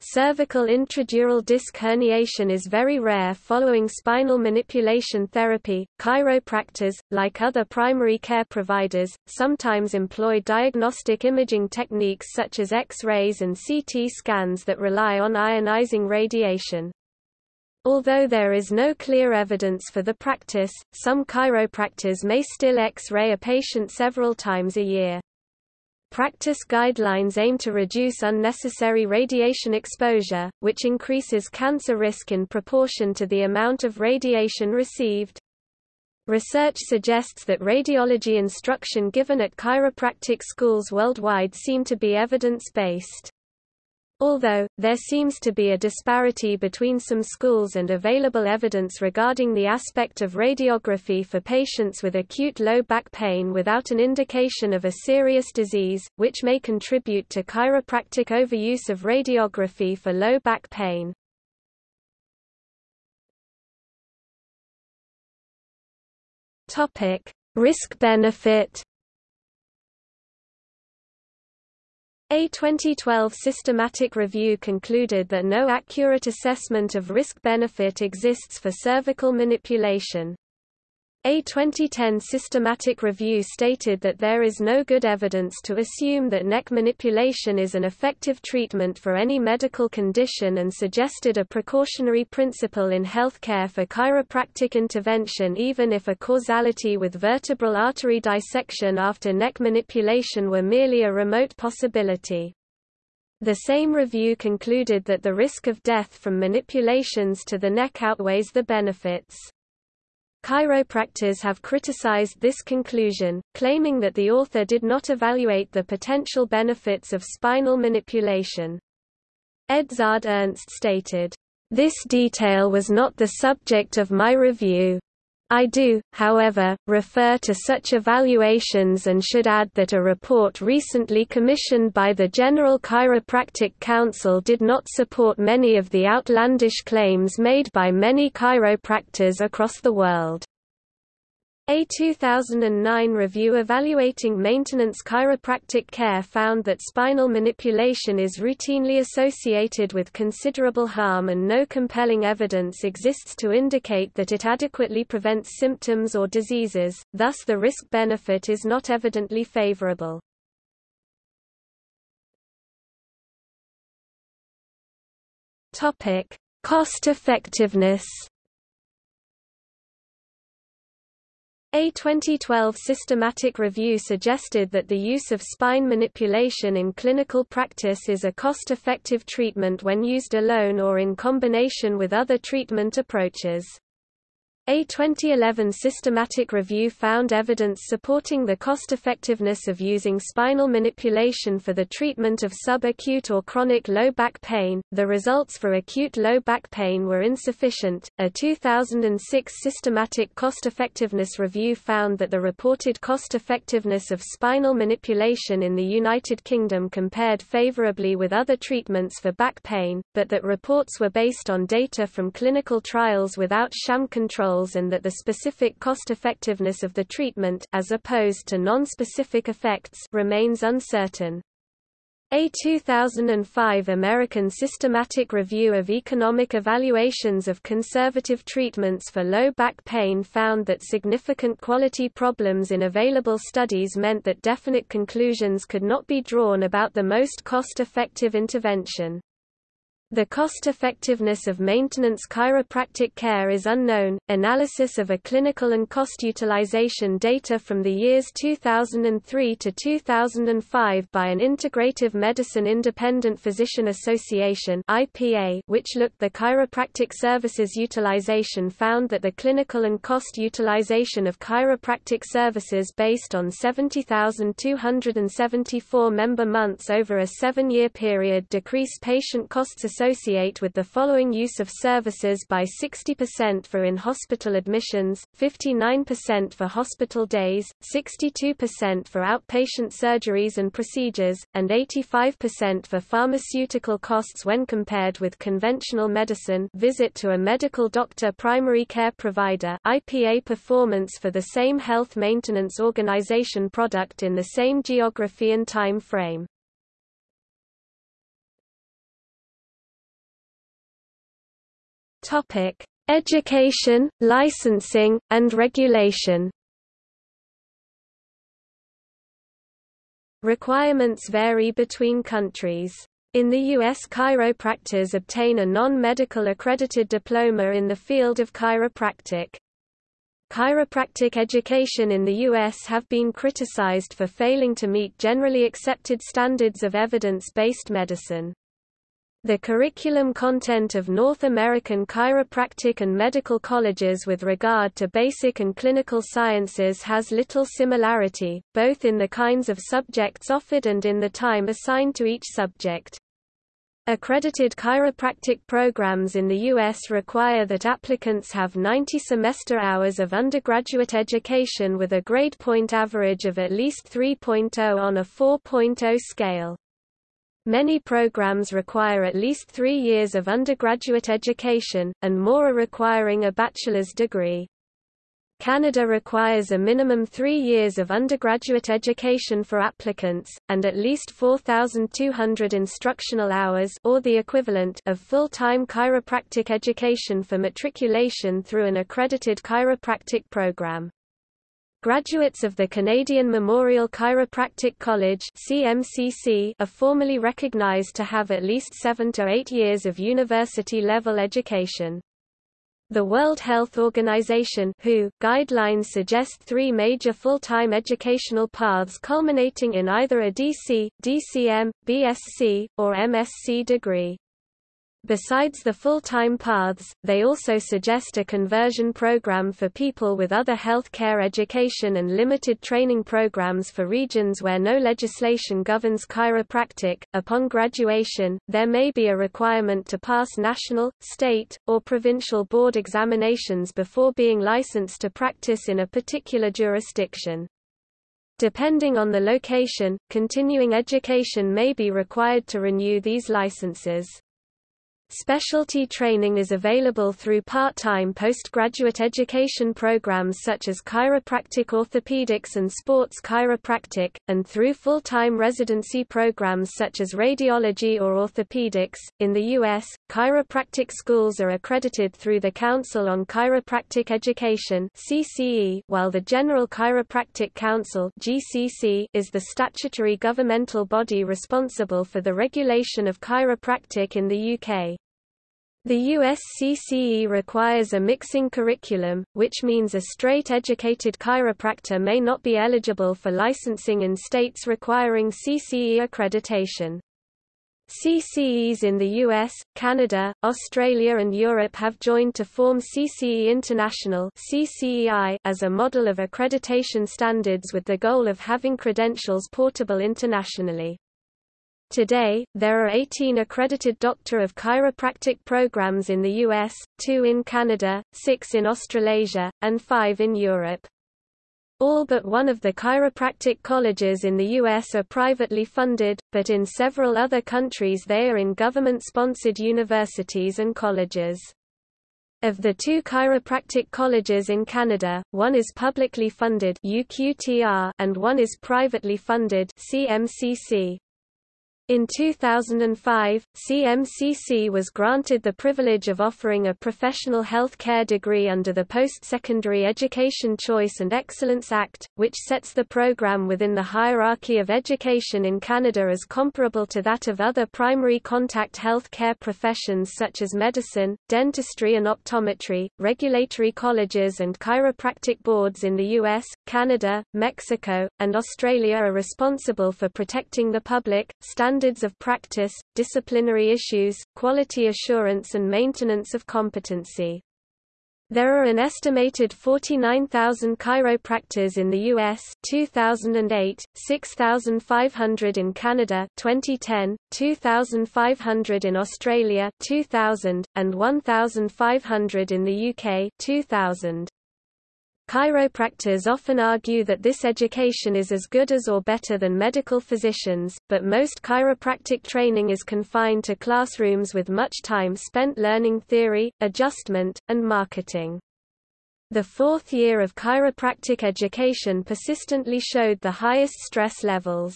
Cervical intradural disc herniation is very rare following spinal manipulation therapy. Chiropractors, like other primary care providers, sometimes employ diagnostic imaging techniques such as X-rays and CT scans that rely on ionizing radiation. Although there is no clear evidence for the practice, some chiropractors may still X-ray a patient several times a year. Practice guidelines aim to reduce unnecessary radiation exposure, which increases cancer risk in proportion to the amount of radiation received. Research suggests that radiology instruction given at chiropractic schools worldwide seem to be evidence-based. Although, there seems to be a disparity between some schools and available evidence regarding the aspect of radiography for patients with acute low back pain without an indication of a serious disease, which may contribute to chiropractic overuse of radiography for low back pain. Risk-benefit A 2012 systematic review concluded that no accurate assessment of risk-benefit exists for cervical manipulation. A 2010 systematic review stated that there is no good evidence to assume that neck manipulation is an effective treatment for any medical condition and suggested a precautionary principle in healthcare for chiropractic intervention even if a causality with vertebral artery dissection after neck manipulation were merely a remote possibility. The same review concluded that the risk of death from manipulations to the neck outweighs the benefits. Chiropractors have criticized this conclusion, claiming that the author did not evaluate the potential benefits of spinal manipulation. Edzard Ernst stated, "...this detail was not the subject of my review. I do, however, refer to such evaluations and should add that a report recently commissioned by the General Chiropractic Council did not support many of the outlandish claims made by many chiropractors across the world. A 2009 review evaluating maintenance chiropractic care found that spinal manipulation is routinely associated with considerable harm and no compelling evidence exists to indicate that it adequately prevents symptoms or diseases, thus the risk-benefit is not evidently favorable. Cost-effectiveness A 2012 systematic review suggested that the use of spine manipulation in clinical practice is a cost-effective treatment when used alone or in combination with other treatment approaches. A 2011 systematic review found evidence supporting the cost-effectiveness of using spinal manipulation for the treatment of subacute or chronic low back pain. The results for acute low back pain were insufficient. A 2006 systematic cost-effectiveness review found that the reported cost-effectiveness of spinal manipulation in the United Kingdom compared favorably with other treatments for back pain, but that reports were based on data from clinical trials without sham control and that the specific cost-effectiveness of the treatment as opposed to non-specific effects remains uncertain. A 2005 American Systematic Review of Economic Evaluations of Conservative Treatments for Low Back Pain found that significant quality problems in available studies meant that definite conclusions could not be drawn about the most cost-effective intervention. The cost-effectiveness of maintenance chiropractic care is unknown. Analysis of a clinical and cost utilization data from the years 2003 to 2005 by an Integrative Medicine Independent Physician Association (IPA), which looked the chiropractic services utilization found that the clinical and cost utilization of chiropractic services based on 70,274 member months over a 7-year period decreased patient costs associate with the following use of services by 60% for in-hospital admissions, 59% for hospital days, 62% for outpatient surgeries and procedures, and 85% for pharmaceutical costs when compared with conventional medicine visit to a medical doctor primary care provider IPA performance for the same health maintenance organization product in the same geography and time frame. Topic: Education, licensing, and regulation. Requirements vary between countries. In the U.S. chiropractors obtain a non-medical accredited diploma in the field of chiropractic. Chiropractic education in the U.S. have been criticized for failing to meet generally accepted standards of evidence-based medicine. The curriculum content of North American chiropractic and medical colleges with regard to basic and clinical sciences has little similarity, both in the kinds of subjects offered and in the time assigned to each subject. Accredited chiropractic programs in the U.S. require that applicants have 90 semester hours of undergraduate education with a grade point average of at least 3.0 on a 4.0 scale. Many programs require at least three years of undergraduate education, and more are requiring a bachelor's degree. Canada requires a minimum three years of undergraduate education for applicants, and at least 4,200 instructional hours or the equivalent of full-time chiropractic education for matriculation through an accredited chiropractic program. Graduates of the Canadian Memorial Chiropractic College CMCC are formally recognized to have at least seven to eight years of university-level education. The World Health Organization WHO guidelines suggest three major full-time educational paths culminating in either a DC, DCM, BSc, or MSc degree. Besides the full-time paths, they also suggest a conversion program for people with other health care education and limited training programs for regions where no legislation governs chiropractic. Upon graduation, there may be a requirement to pass national, state, or provincial board examinations before being licensed to practice in a particular jurisdiction. Depending on the location, continuing education may be required to renew these licenses. Specialty training is available through part-time postgraduate education programs such as chiropractic orthopedics and sports chiropractic, and through full-time residency programs such as radiology or orthopedics. In the U.S., chiropractic schools are accredited through the Council on Chiropractic Education (CCE), while the General Chiropractic Council (GCC) is the statutory governmental body responsible for the regulation of chiropractic in the UK. The USCCE requires a mixing curriculum, which means a straight-educated chiropractor may not be eligible for licensing in states requiring CCE accreditation. CCEs in the US, Canada, Australia and Europe have joined to form CCE International as a model of accreditation standards with the goal of having credentials portable internationally. Today, there are 18 accredited Doctor of Chiropractic programs in the US, 2 in Canada, 6 in Australasia, and 5 in Europe. All but one of the chiropractic colleges in the U.S. are privately funded, but in several other countries they are in government-sponsored universities and colleges. Of the two chiropractic colleges in Canada, one is publicly funded UQTR and one is privately funded CMCC. In 2005, CMCC was granted the privilege of offering a professional health care degree under the Post-Secondary Education Choice and Excellence Act, which sets the program within the hierarchy of education in Canada as comparable to that of other primary contact health care professions such as medicine, dentistry and optometry. Regulatory colleges and chiropractic boards in the US, Canada, Mexico, and Australia are responsible for protecting the public, standards of practice, disciplinary issues, quality assurance and maintenance of competency. There are an estimated 49,000 chiropractors in the US 2008, 6,500 in Canada 2010, 2,500 in Australia 2000, and 1,500 in the UK 2000. Chiropractors often argue that this education is as good as or better than medical physicians, but most chiropractic training is confined to classrooms with much time spent learning theory, adjustment, and marketing. The fourth year of chiropractic education persistently showed the highest stress levels.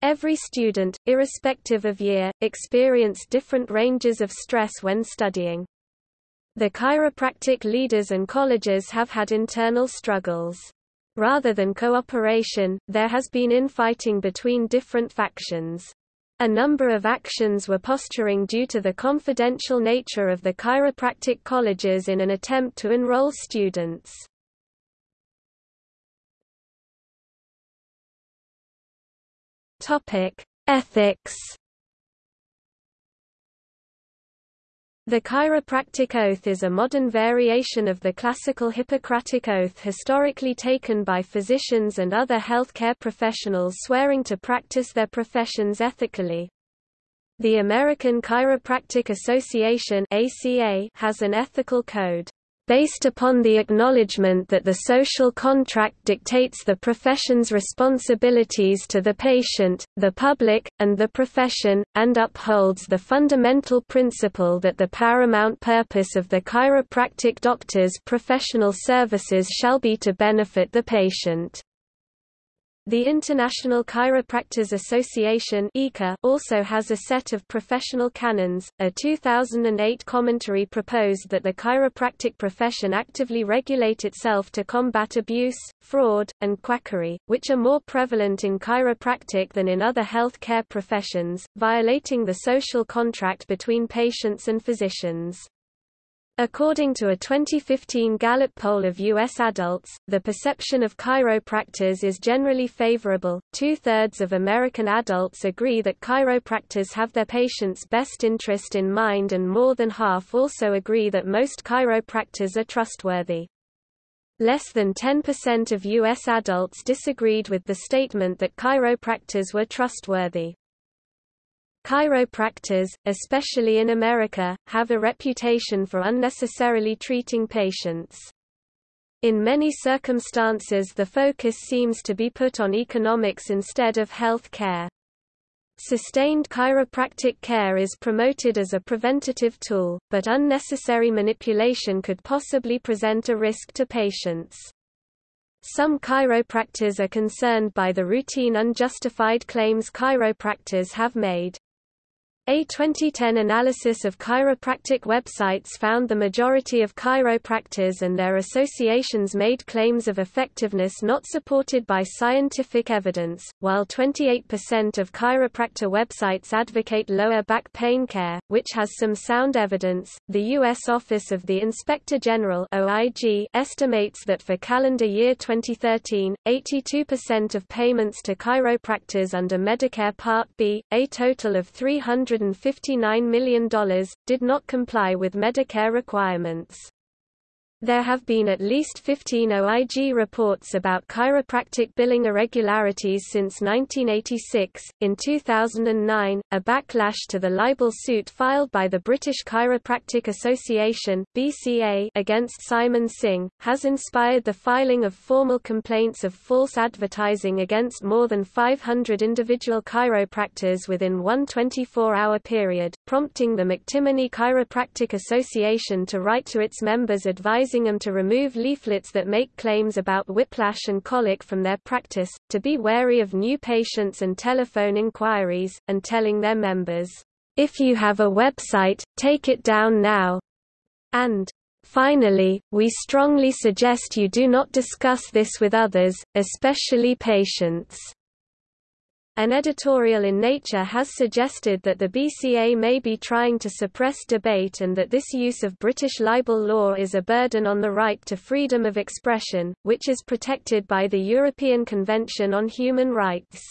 Every student, irrespective of year, experienced different ranges of stress when studying. The chiropractic leaders and colleges have had internal struggles. Rather than cooperation, there has been infighting between different factions. A number of actions were posturing due to the confidential nature of the chiropractic colleges in an attempt to enroll students. Topic: Ethics The chiropractic oath is a modern variation of the classical Hippocratic oath historically taken by physicians and other healthcare professionals swearing to practice their professions ethically. The American Chiropractic Association has an ethical code based upon the acknowledgement that the social contract dictates the profession's responsibilities to the patient, the public, and the profession, and upholds the fundamental principle that the paramount purpose of the chiropractic doctor's professional services shall be to benefit the patient. The International Chiropractors Association also has a set of professional canons. A 2008 commentary proposed that the chiropractic profession actively regulate itself to combat abuse, fraud, and quackery, which are more prevalent in chiropractic than in other health care professions, violating the social contract between patients and physicians. According to a 2015 Gallup poll of U.S. adults, the perception of chiropractors is generally favorable. Two thirds of American adults agree that chiropractors have their patients' best interest in mind, and more than half also agree that most chiropractors are trustworthy. Less than 10% of U.S. adults disagreed with the statement that chiropractors were trustworthy. Chiropractors, especially in America, have a reputation for unnecessarily treating patients. In many circumstances the focus seems to be put on economics instead of health care. Sustained chiropractic care is promoted as a preventative tool, but unnecessary manipulation could possibly present a risk to patients. Some chiropractors are concerned by the routine unjustified claims chiropractors have made. A 2010 analysis of chiropractic websites found the majority of chiropractors and their associations made claims of effectiveness not supported by scientific evidence, while 28% of chiropractor websites advocate lower back pain care, which has some sound evidence. The U.S. Office of the Inspector General (OIG) estimates that for calendar year 2013, 82% of payments to chiropractors under Medicare Part B, a total of 300 $159 million, did not comply with Medicare requirements. There have been at least 15 OIG reports about chiropractic billing irregularities since 1986. In 2009, a backlash to the libel suit filed by the British Chiropractic Association (BCA) against Simon Singh has inspired the filing of formal complaints of false advertising against more than 500 individual chiropractors within one 24-hour period, prompting the McTimoney Chiropractic Association to write to its members advising advising them to remove leaflets that make claims about whiplash and colic from their practice, to be wary of new patients and telephone inquiries, and telling their members, "If you have a website, take it down now." And Finally, we strongly suggest you do not discuss this with others, especially patients. An editorial in Nature has suggested that the BCA may be trying to suppress debate and that this use of British libel law is a burden on the right to freedom of expression, which is protected by the European Convention on Human Rights.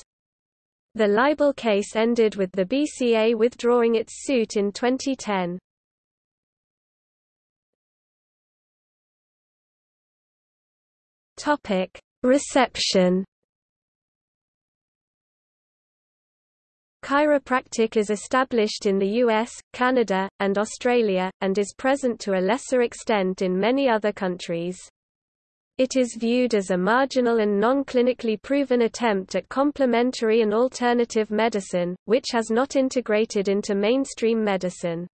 The libel case ended with the BCA withdrawing its suit in 2010. Reception Chiropractic is established in the US, Canada, and Australia, and is present to a lesser extent in many other countries. It is viewed as a marginal and non-clinically proven attempt at complementary and alternative medicine, which has not integrated into mainstream medicine.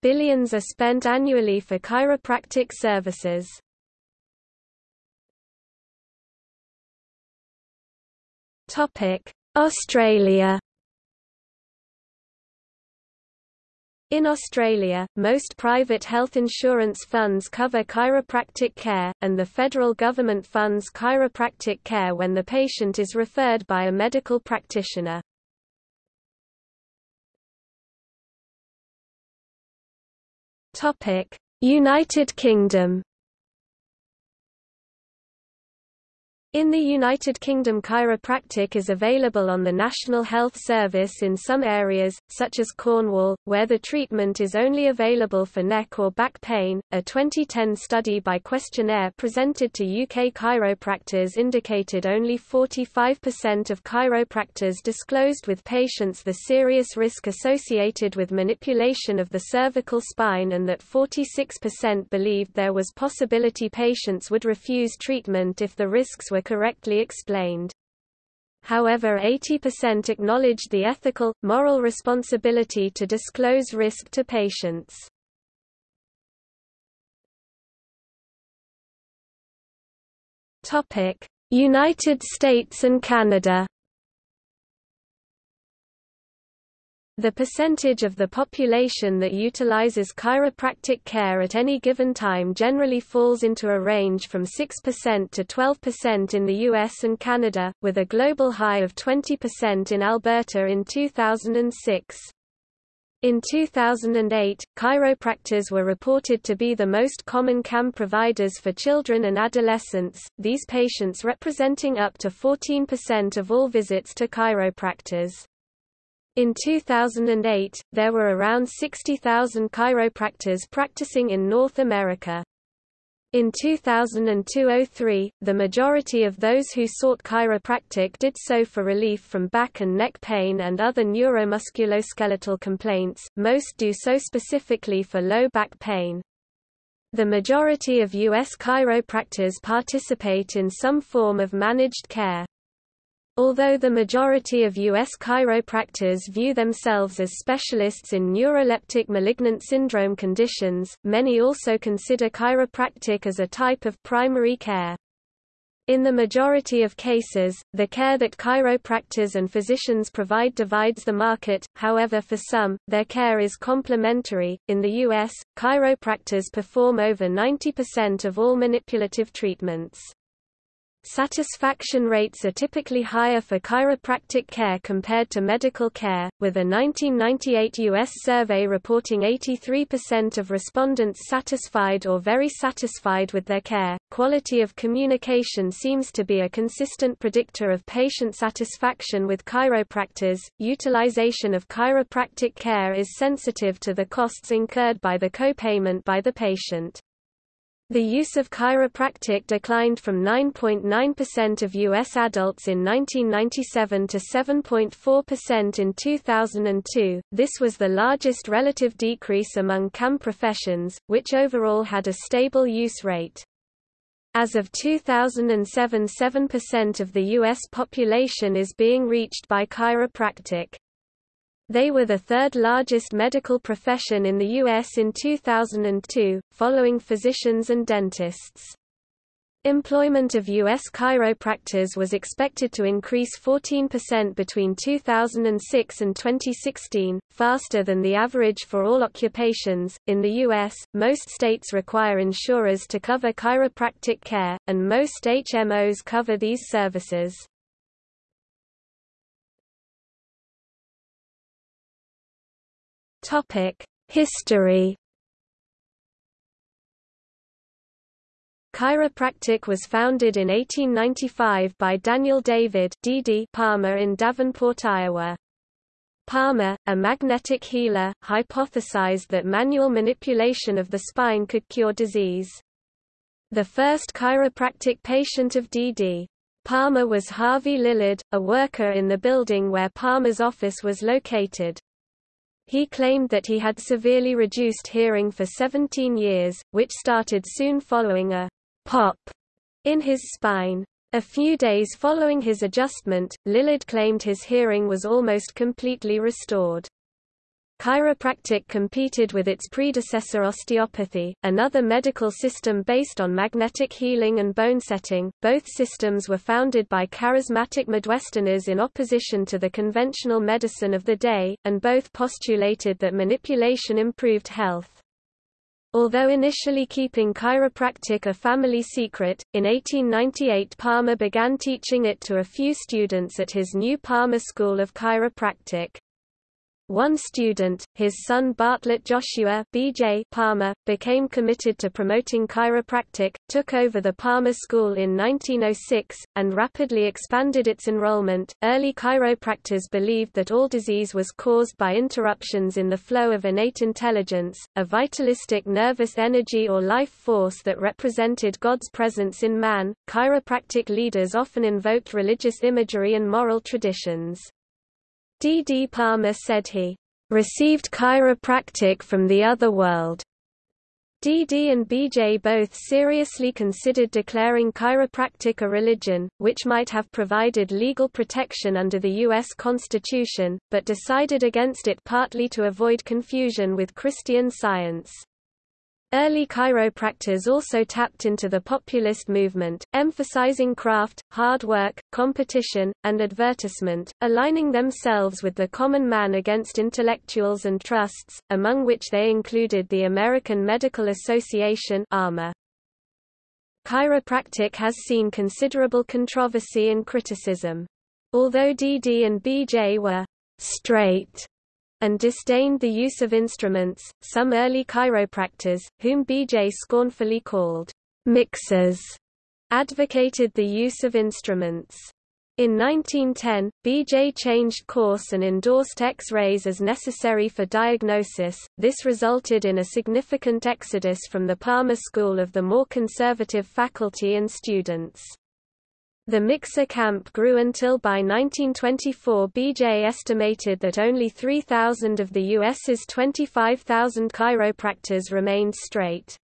Billions are spent annually for chiropractic services. Australia In Australia, most private health insurance funds cover chiropractic care, and the federal government funds chiropractic care when the patient is referred by a medical practitioner. United Kingdom In the United Kingdom chiropractic is available on the National Health Service in some areas, such as Cornwall, where the treatment is only available for neck or back pain. A 2010 study by questionnaire presented to UK chiropractors indicated only 45% of chiropractors disclosed with patients the serious risk associated with manipulation of the cervical spine and that 46% believed there was possibility patients would refuse treatment if the risks were correctly explained. However 80% acknowledged the ethical, moral responsibility to disclose risk to patients. United States and Canada The percentage of the population that utilizes chiropractic care at any given time generally falls into a range from 6% to 12% in the US and Canada, with a global high of 20% in Alberta in 2006. In 2008, chiropractors were reported to be the most common CAM providers for children and adolescents, these patients representing up to 14% of all visits to chiropractors. In 2008, there were around 60,000 chiropractors practicing in North America. In 2002–03, the majority of those who sought chiropractic did so for relief from back and neck pain and other neuromusculoskeletal complaints, most do so specifically for low back pain. The majority of U.S. chiropractors participate in some form of managed care. Although the majority of U.S. chiropractors view themselves as specialists in neuroleptic malignant syndrome conditions, many also consider chiropractic as a type of primary care. In the majority of cases, the care that chiropractors and physicians provide divides the market, however for some, their care is complementary. In the U.S., chiropractors perform over 90% of all manipulative treatments. Satisfaction rates are typically higher for chiropractic care compared to medical care, with a 1998 U.S. survey reporting 83% of respondents satisfied or very satisfied with their care. Quality of communication seems to be a consistent predictor of patient satisfaction with chiropractors. Utilization of chiropractic care is sensitive to the costs incurred by the copayment by the patient. The use of chiropractic declined from 9.9% of U.S. adults in 1997 to 7.4% in 2002. This was the largest relative decrease among CAM professions, which overall had a stable use rate. As of 2007 7% of the U.S. population is being reached by chiropractic. They were the third largest medical profession in the U.S. in 2002, following physicians and dentists. Employment of U.S. chiropractors was expected to increase 14% between 2006 and 2016, faster than the average for all occupations. In the U.S., most states require insurers to cover chiropractic care, and most HMOs cover these services. History Chiropractic was founded in 1895 by Daniel David D.D. Palmer in Davenport, Iowa. Palmer, a magnetic healer, hypothesized that manual manipulation of the spine could cure disease. The first chiropractic patient of D.D. Palmer was Harvey Lillard, a worker in the building where Palmer's office was located. He claimed that he had severely reduced hearing for 17 years, which started soon following a pop in his spine. A few days following his adjustment, Lillard claimed his hearing was almost completely restored. Chiropractic competed with its predecessor osteopathy, another medical system based on magnetic healing and bone setting. Both systems were founded by charismatic Midwesterners in opposition to the conventional medicine of the day, and both postulated that manipulation improved health. Although initially keeping chiropractic a family secret, in 1898 Palmer began teaching it to a few students at his new Palmer School of Chiropractic. One student, his son Bartlett Joshua B.J. Palmer, became committed to promoting chiropractic, took over the Palmer School in 1906, and rapidly expanded its enrollment. Early chiropractors believed that all disease was caused by interruptions in the flow of innate intelligence, a vitalistic nervous energy or life force that represented God's presence in man. Chiropractic leaders often invoked religious imagery and moral traditions. D. D. Palmer said he received chiropractic from the other world. D. D. and B. J. both seriously considered declaring chiropractic a religion, which might have provided legal protection under the U.S. Constitution, but decided against it partly to avoid confusion with Christian Science. Early chiropractors also tapped into the populist movement, emphasizing craft, hard work, competition, and advertisement, aligning themselves with the common man against intellectuals and trusts, among which they included the American Medical Association AMA. Chiropractic has seen considerable controversy and criticism. Although DD and BJ were straight and disdained the use of instruments. Some early chiropractors, whom B.J. scornfully called mixers, advocated the use of instruments. In 1910, B.J. changed course and endorsed X-rays as necessary for diagnosis. This resulted in a significant exodus from the Palmer School of the more conservative faculty and students. The mixer camp grew until by 1924 BJ estimated that only 3,000 of the U.S.'s 25,000 chiropractors remained straight.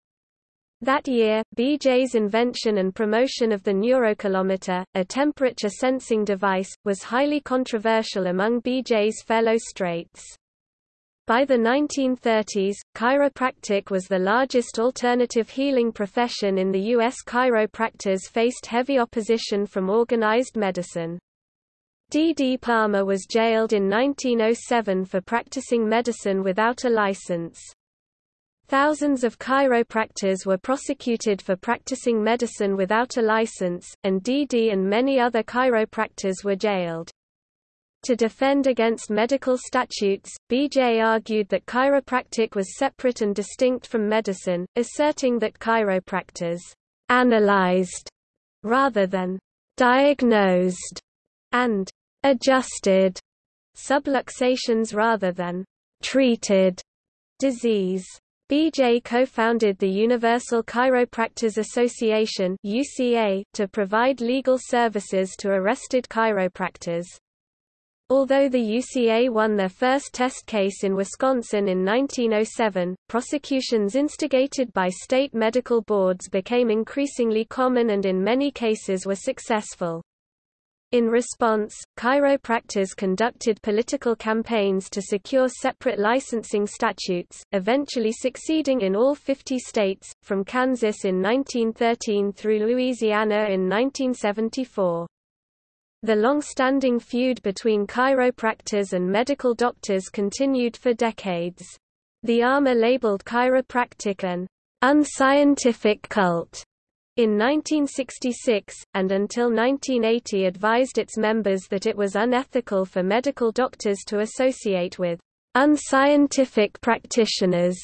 That year, BJ's invention and promotion of the neurocalometer, a temperature sensing device, was highly controversial among BJ's fellow straights. By the 1930s, chiropractic was the largest alternative healing profession in the U.S. Chiropractors faced heavy opposition from organized medicine. D. D. Palmer was jailed in 1907 for practicing medicine without a license. Thousands of chiropractors were prosecuted for practicing medicine without a license, and D. D. and many other chiropractors were jailed. To defend against medical statutes, BJ argued that chiropractic was separate and distinct from medicine, asserting that chiropractors analyzed rather than diagnosed and adjusted subluxations rather than treated disease. BJ co-founded the Universal Chiropractors Association UCA, to provide legal services to arrested chiropractors. Although the UCA won their first test case in Wisconsin in 1907, prosecutions instigated by state medical boards became increasingly common and in many cases were successful. In response, chiropractors conducted political campaigns to secure separate licensing statutes, eventually succeeding in all 50 states, from Kansas in 1913 through Louisiana in 1974. The long-standing feud between chiropractors and medical doctors continued for decades. The AMA labeled chiropractic an unscientific cult in 1966, and until 1980 advised its members that it was unethical for medical doctors to associate with unscientific practitioners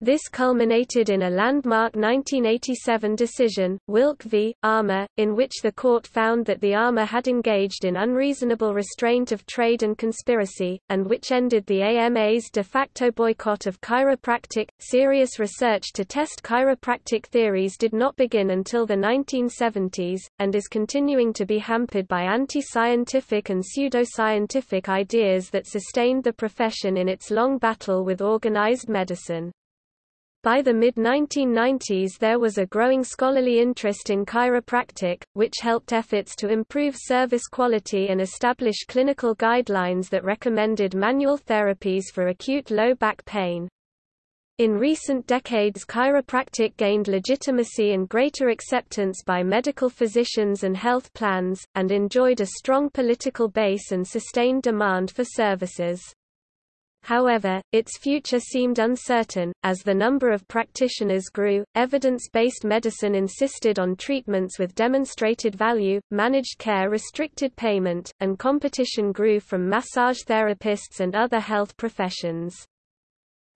this culminated in a landmark 1987 decision, Wilk v. AMA, in which the court found that the AMA had engaged in unreasonable restraint of trade and conspiracy, and which ended the AMA's de facto boycott of chiropractic. Serious research to test chiropractic theories did not begin until the 1970s, and is continuing to be hampered by anti-scientific and pseudoscientific ideas that sustained the profession in its long battle with organized medicine. By the mid-1990s there was a growing scholarly interest in chiropractic, which helped efforts to improve service quality and establish clinical guidelines that recommended manual therapies for acute low back pain. In recent decades chiropractic gained legitimacy and greater acceptance by medical physicians and health plans, and enjoyed a strong political base and sustained demand for services. However, its future seemed uncertain. As the number of practitioners grew, evidence based medicine insisted on treatments with demonstrated value, managed care restricted payment, and competition grew from massage therapists and other health professions.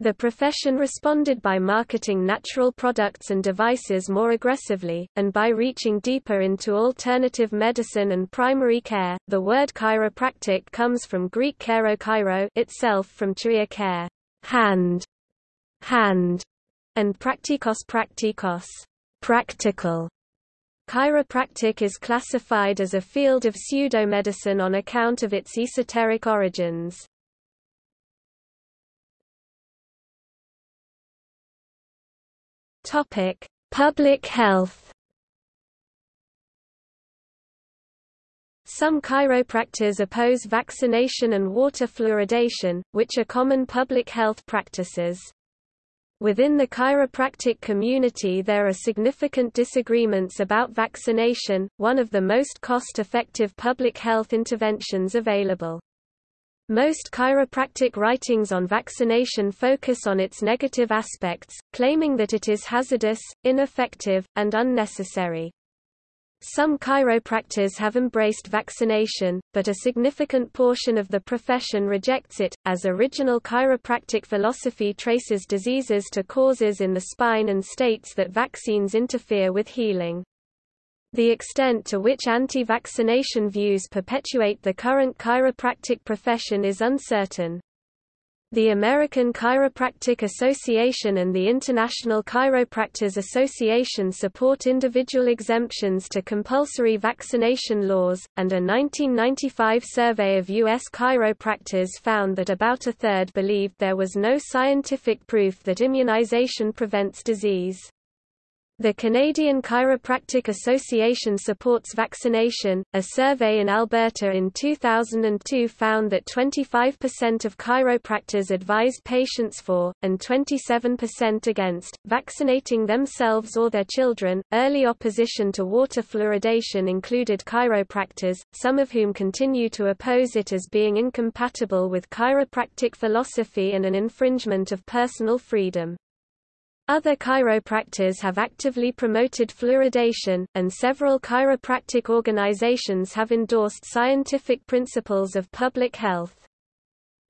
The profession responded by marketing natural products and devices more aggressively, and by reaching deeper into alternative medicine and primary care. The word chiropractic comes from Greek chiro chiro itself from chiria care, hand, hand, and praktikos praktikos, practical. Chiropractic is classified as a field of pseudomedicine on account of its esoteric origins. Topic: Public health. Some chiropractors oppose vaccination and water fluoridation, which are common public health practices. Within the chiropractic community there are significant disagreements about vaccination, one of the most cost-effective public health interventions available. Most chiropractic writings on vaccination focus on its negative aspects, claiming that it is hazardous, ineffective, and unnecessary. Some chiropractors have embraced vaccination, but a significant portion of the profession rejects it, as original chiropractic philosophy traces diseases to causes in the spine and states that vaccines interfere with healing. The extent to which anti-vaccination views perpetuate the current chiropractic profession is uncertain. The American Chiropractic Association and the International Chiropractors Association support individual exemptions to compulsory vaccination laws, and a 1995 survey of U.S. chiropractors found that about a third believed there was no scientific proof that immunization prevents disease. The Canadian Chiropractic Association supports vaccination. A survey in Alberta in 2002 found that 25% of chiropractors advised patients for, and 27% against, vaccinating themselves or their children. Early opposition to water fluoridation included chiropractors, some of whom continue to oppose it as being incompatible with chiropractic philosophy and an infringement of personal freedom. Other chiropractors have actively promoted fluoridation, and several chiropractic organizations have endorsed scientific principles of public health.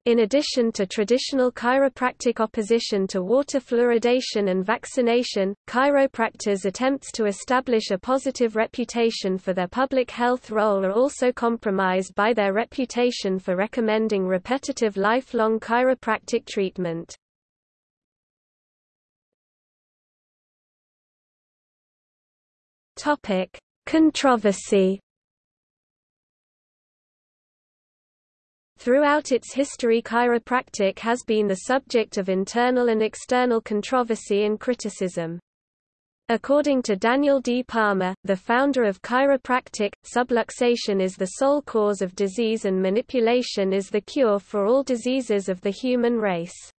In addition to traditional chiropractic opposition to water fluoridation and vaccination, chiropractors' attempts to establish a positive reputation for their public health role are also compromised by their reputation for recommending repetitive lifelong chiropractic treatment. Topic: Controversy. Throughout its history chiropractic has been the subject of internal and external controversy and criticism. According to Daniel D. Palmer, the founder of chiropractic, subluxation is the sole cause of disease and manipulation is the cure for all diseases of the human race.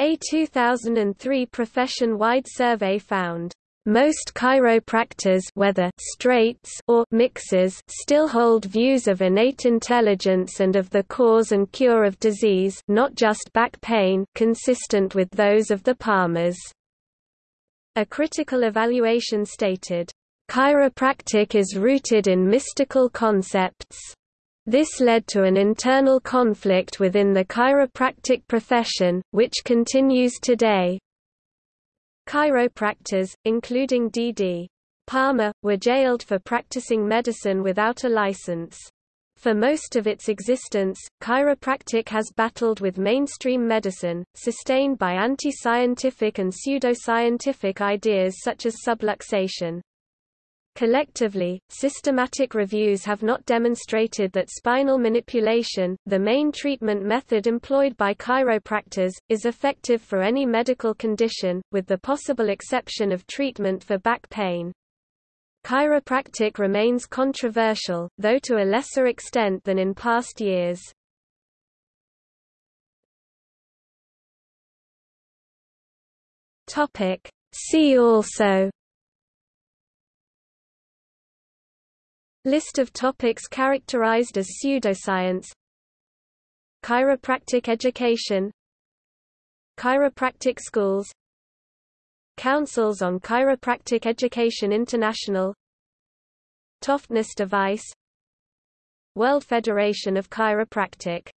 A 2003 profession-wide survey found most chiropractors whether straights or mixers still hold views of innate intelligence and of the cause and cure of disease not just back pain consistent with those of the Palmers. A critical evaluation stated, "...chiropractic is rooted in mystical concepts." This led to an internal conflict within the chiropractic profession, which continues today. Chiropractors, including D.D. Palmer, were jailed for practicing medicine without a license. For most of its existence, chiropractic has battled with mainstream medicine, sustained by anti-scientific and pseudoscientific ideas such as subluxation. Collectively, systematic reviews have not demonstrated that spinal manipulation, the main treatment method employed by chiropractors, is effective for any medical condition, with the possible exception of treatment for back pain. Chiropractic remains controversial, though to a lesser extent than in past years. See also List of topics characterized as pseudoscience. Chiropractic education. Chiropractic schools. Councils on Chiropractic Education International. Toftness device. World Federation of Chiropractic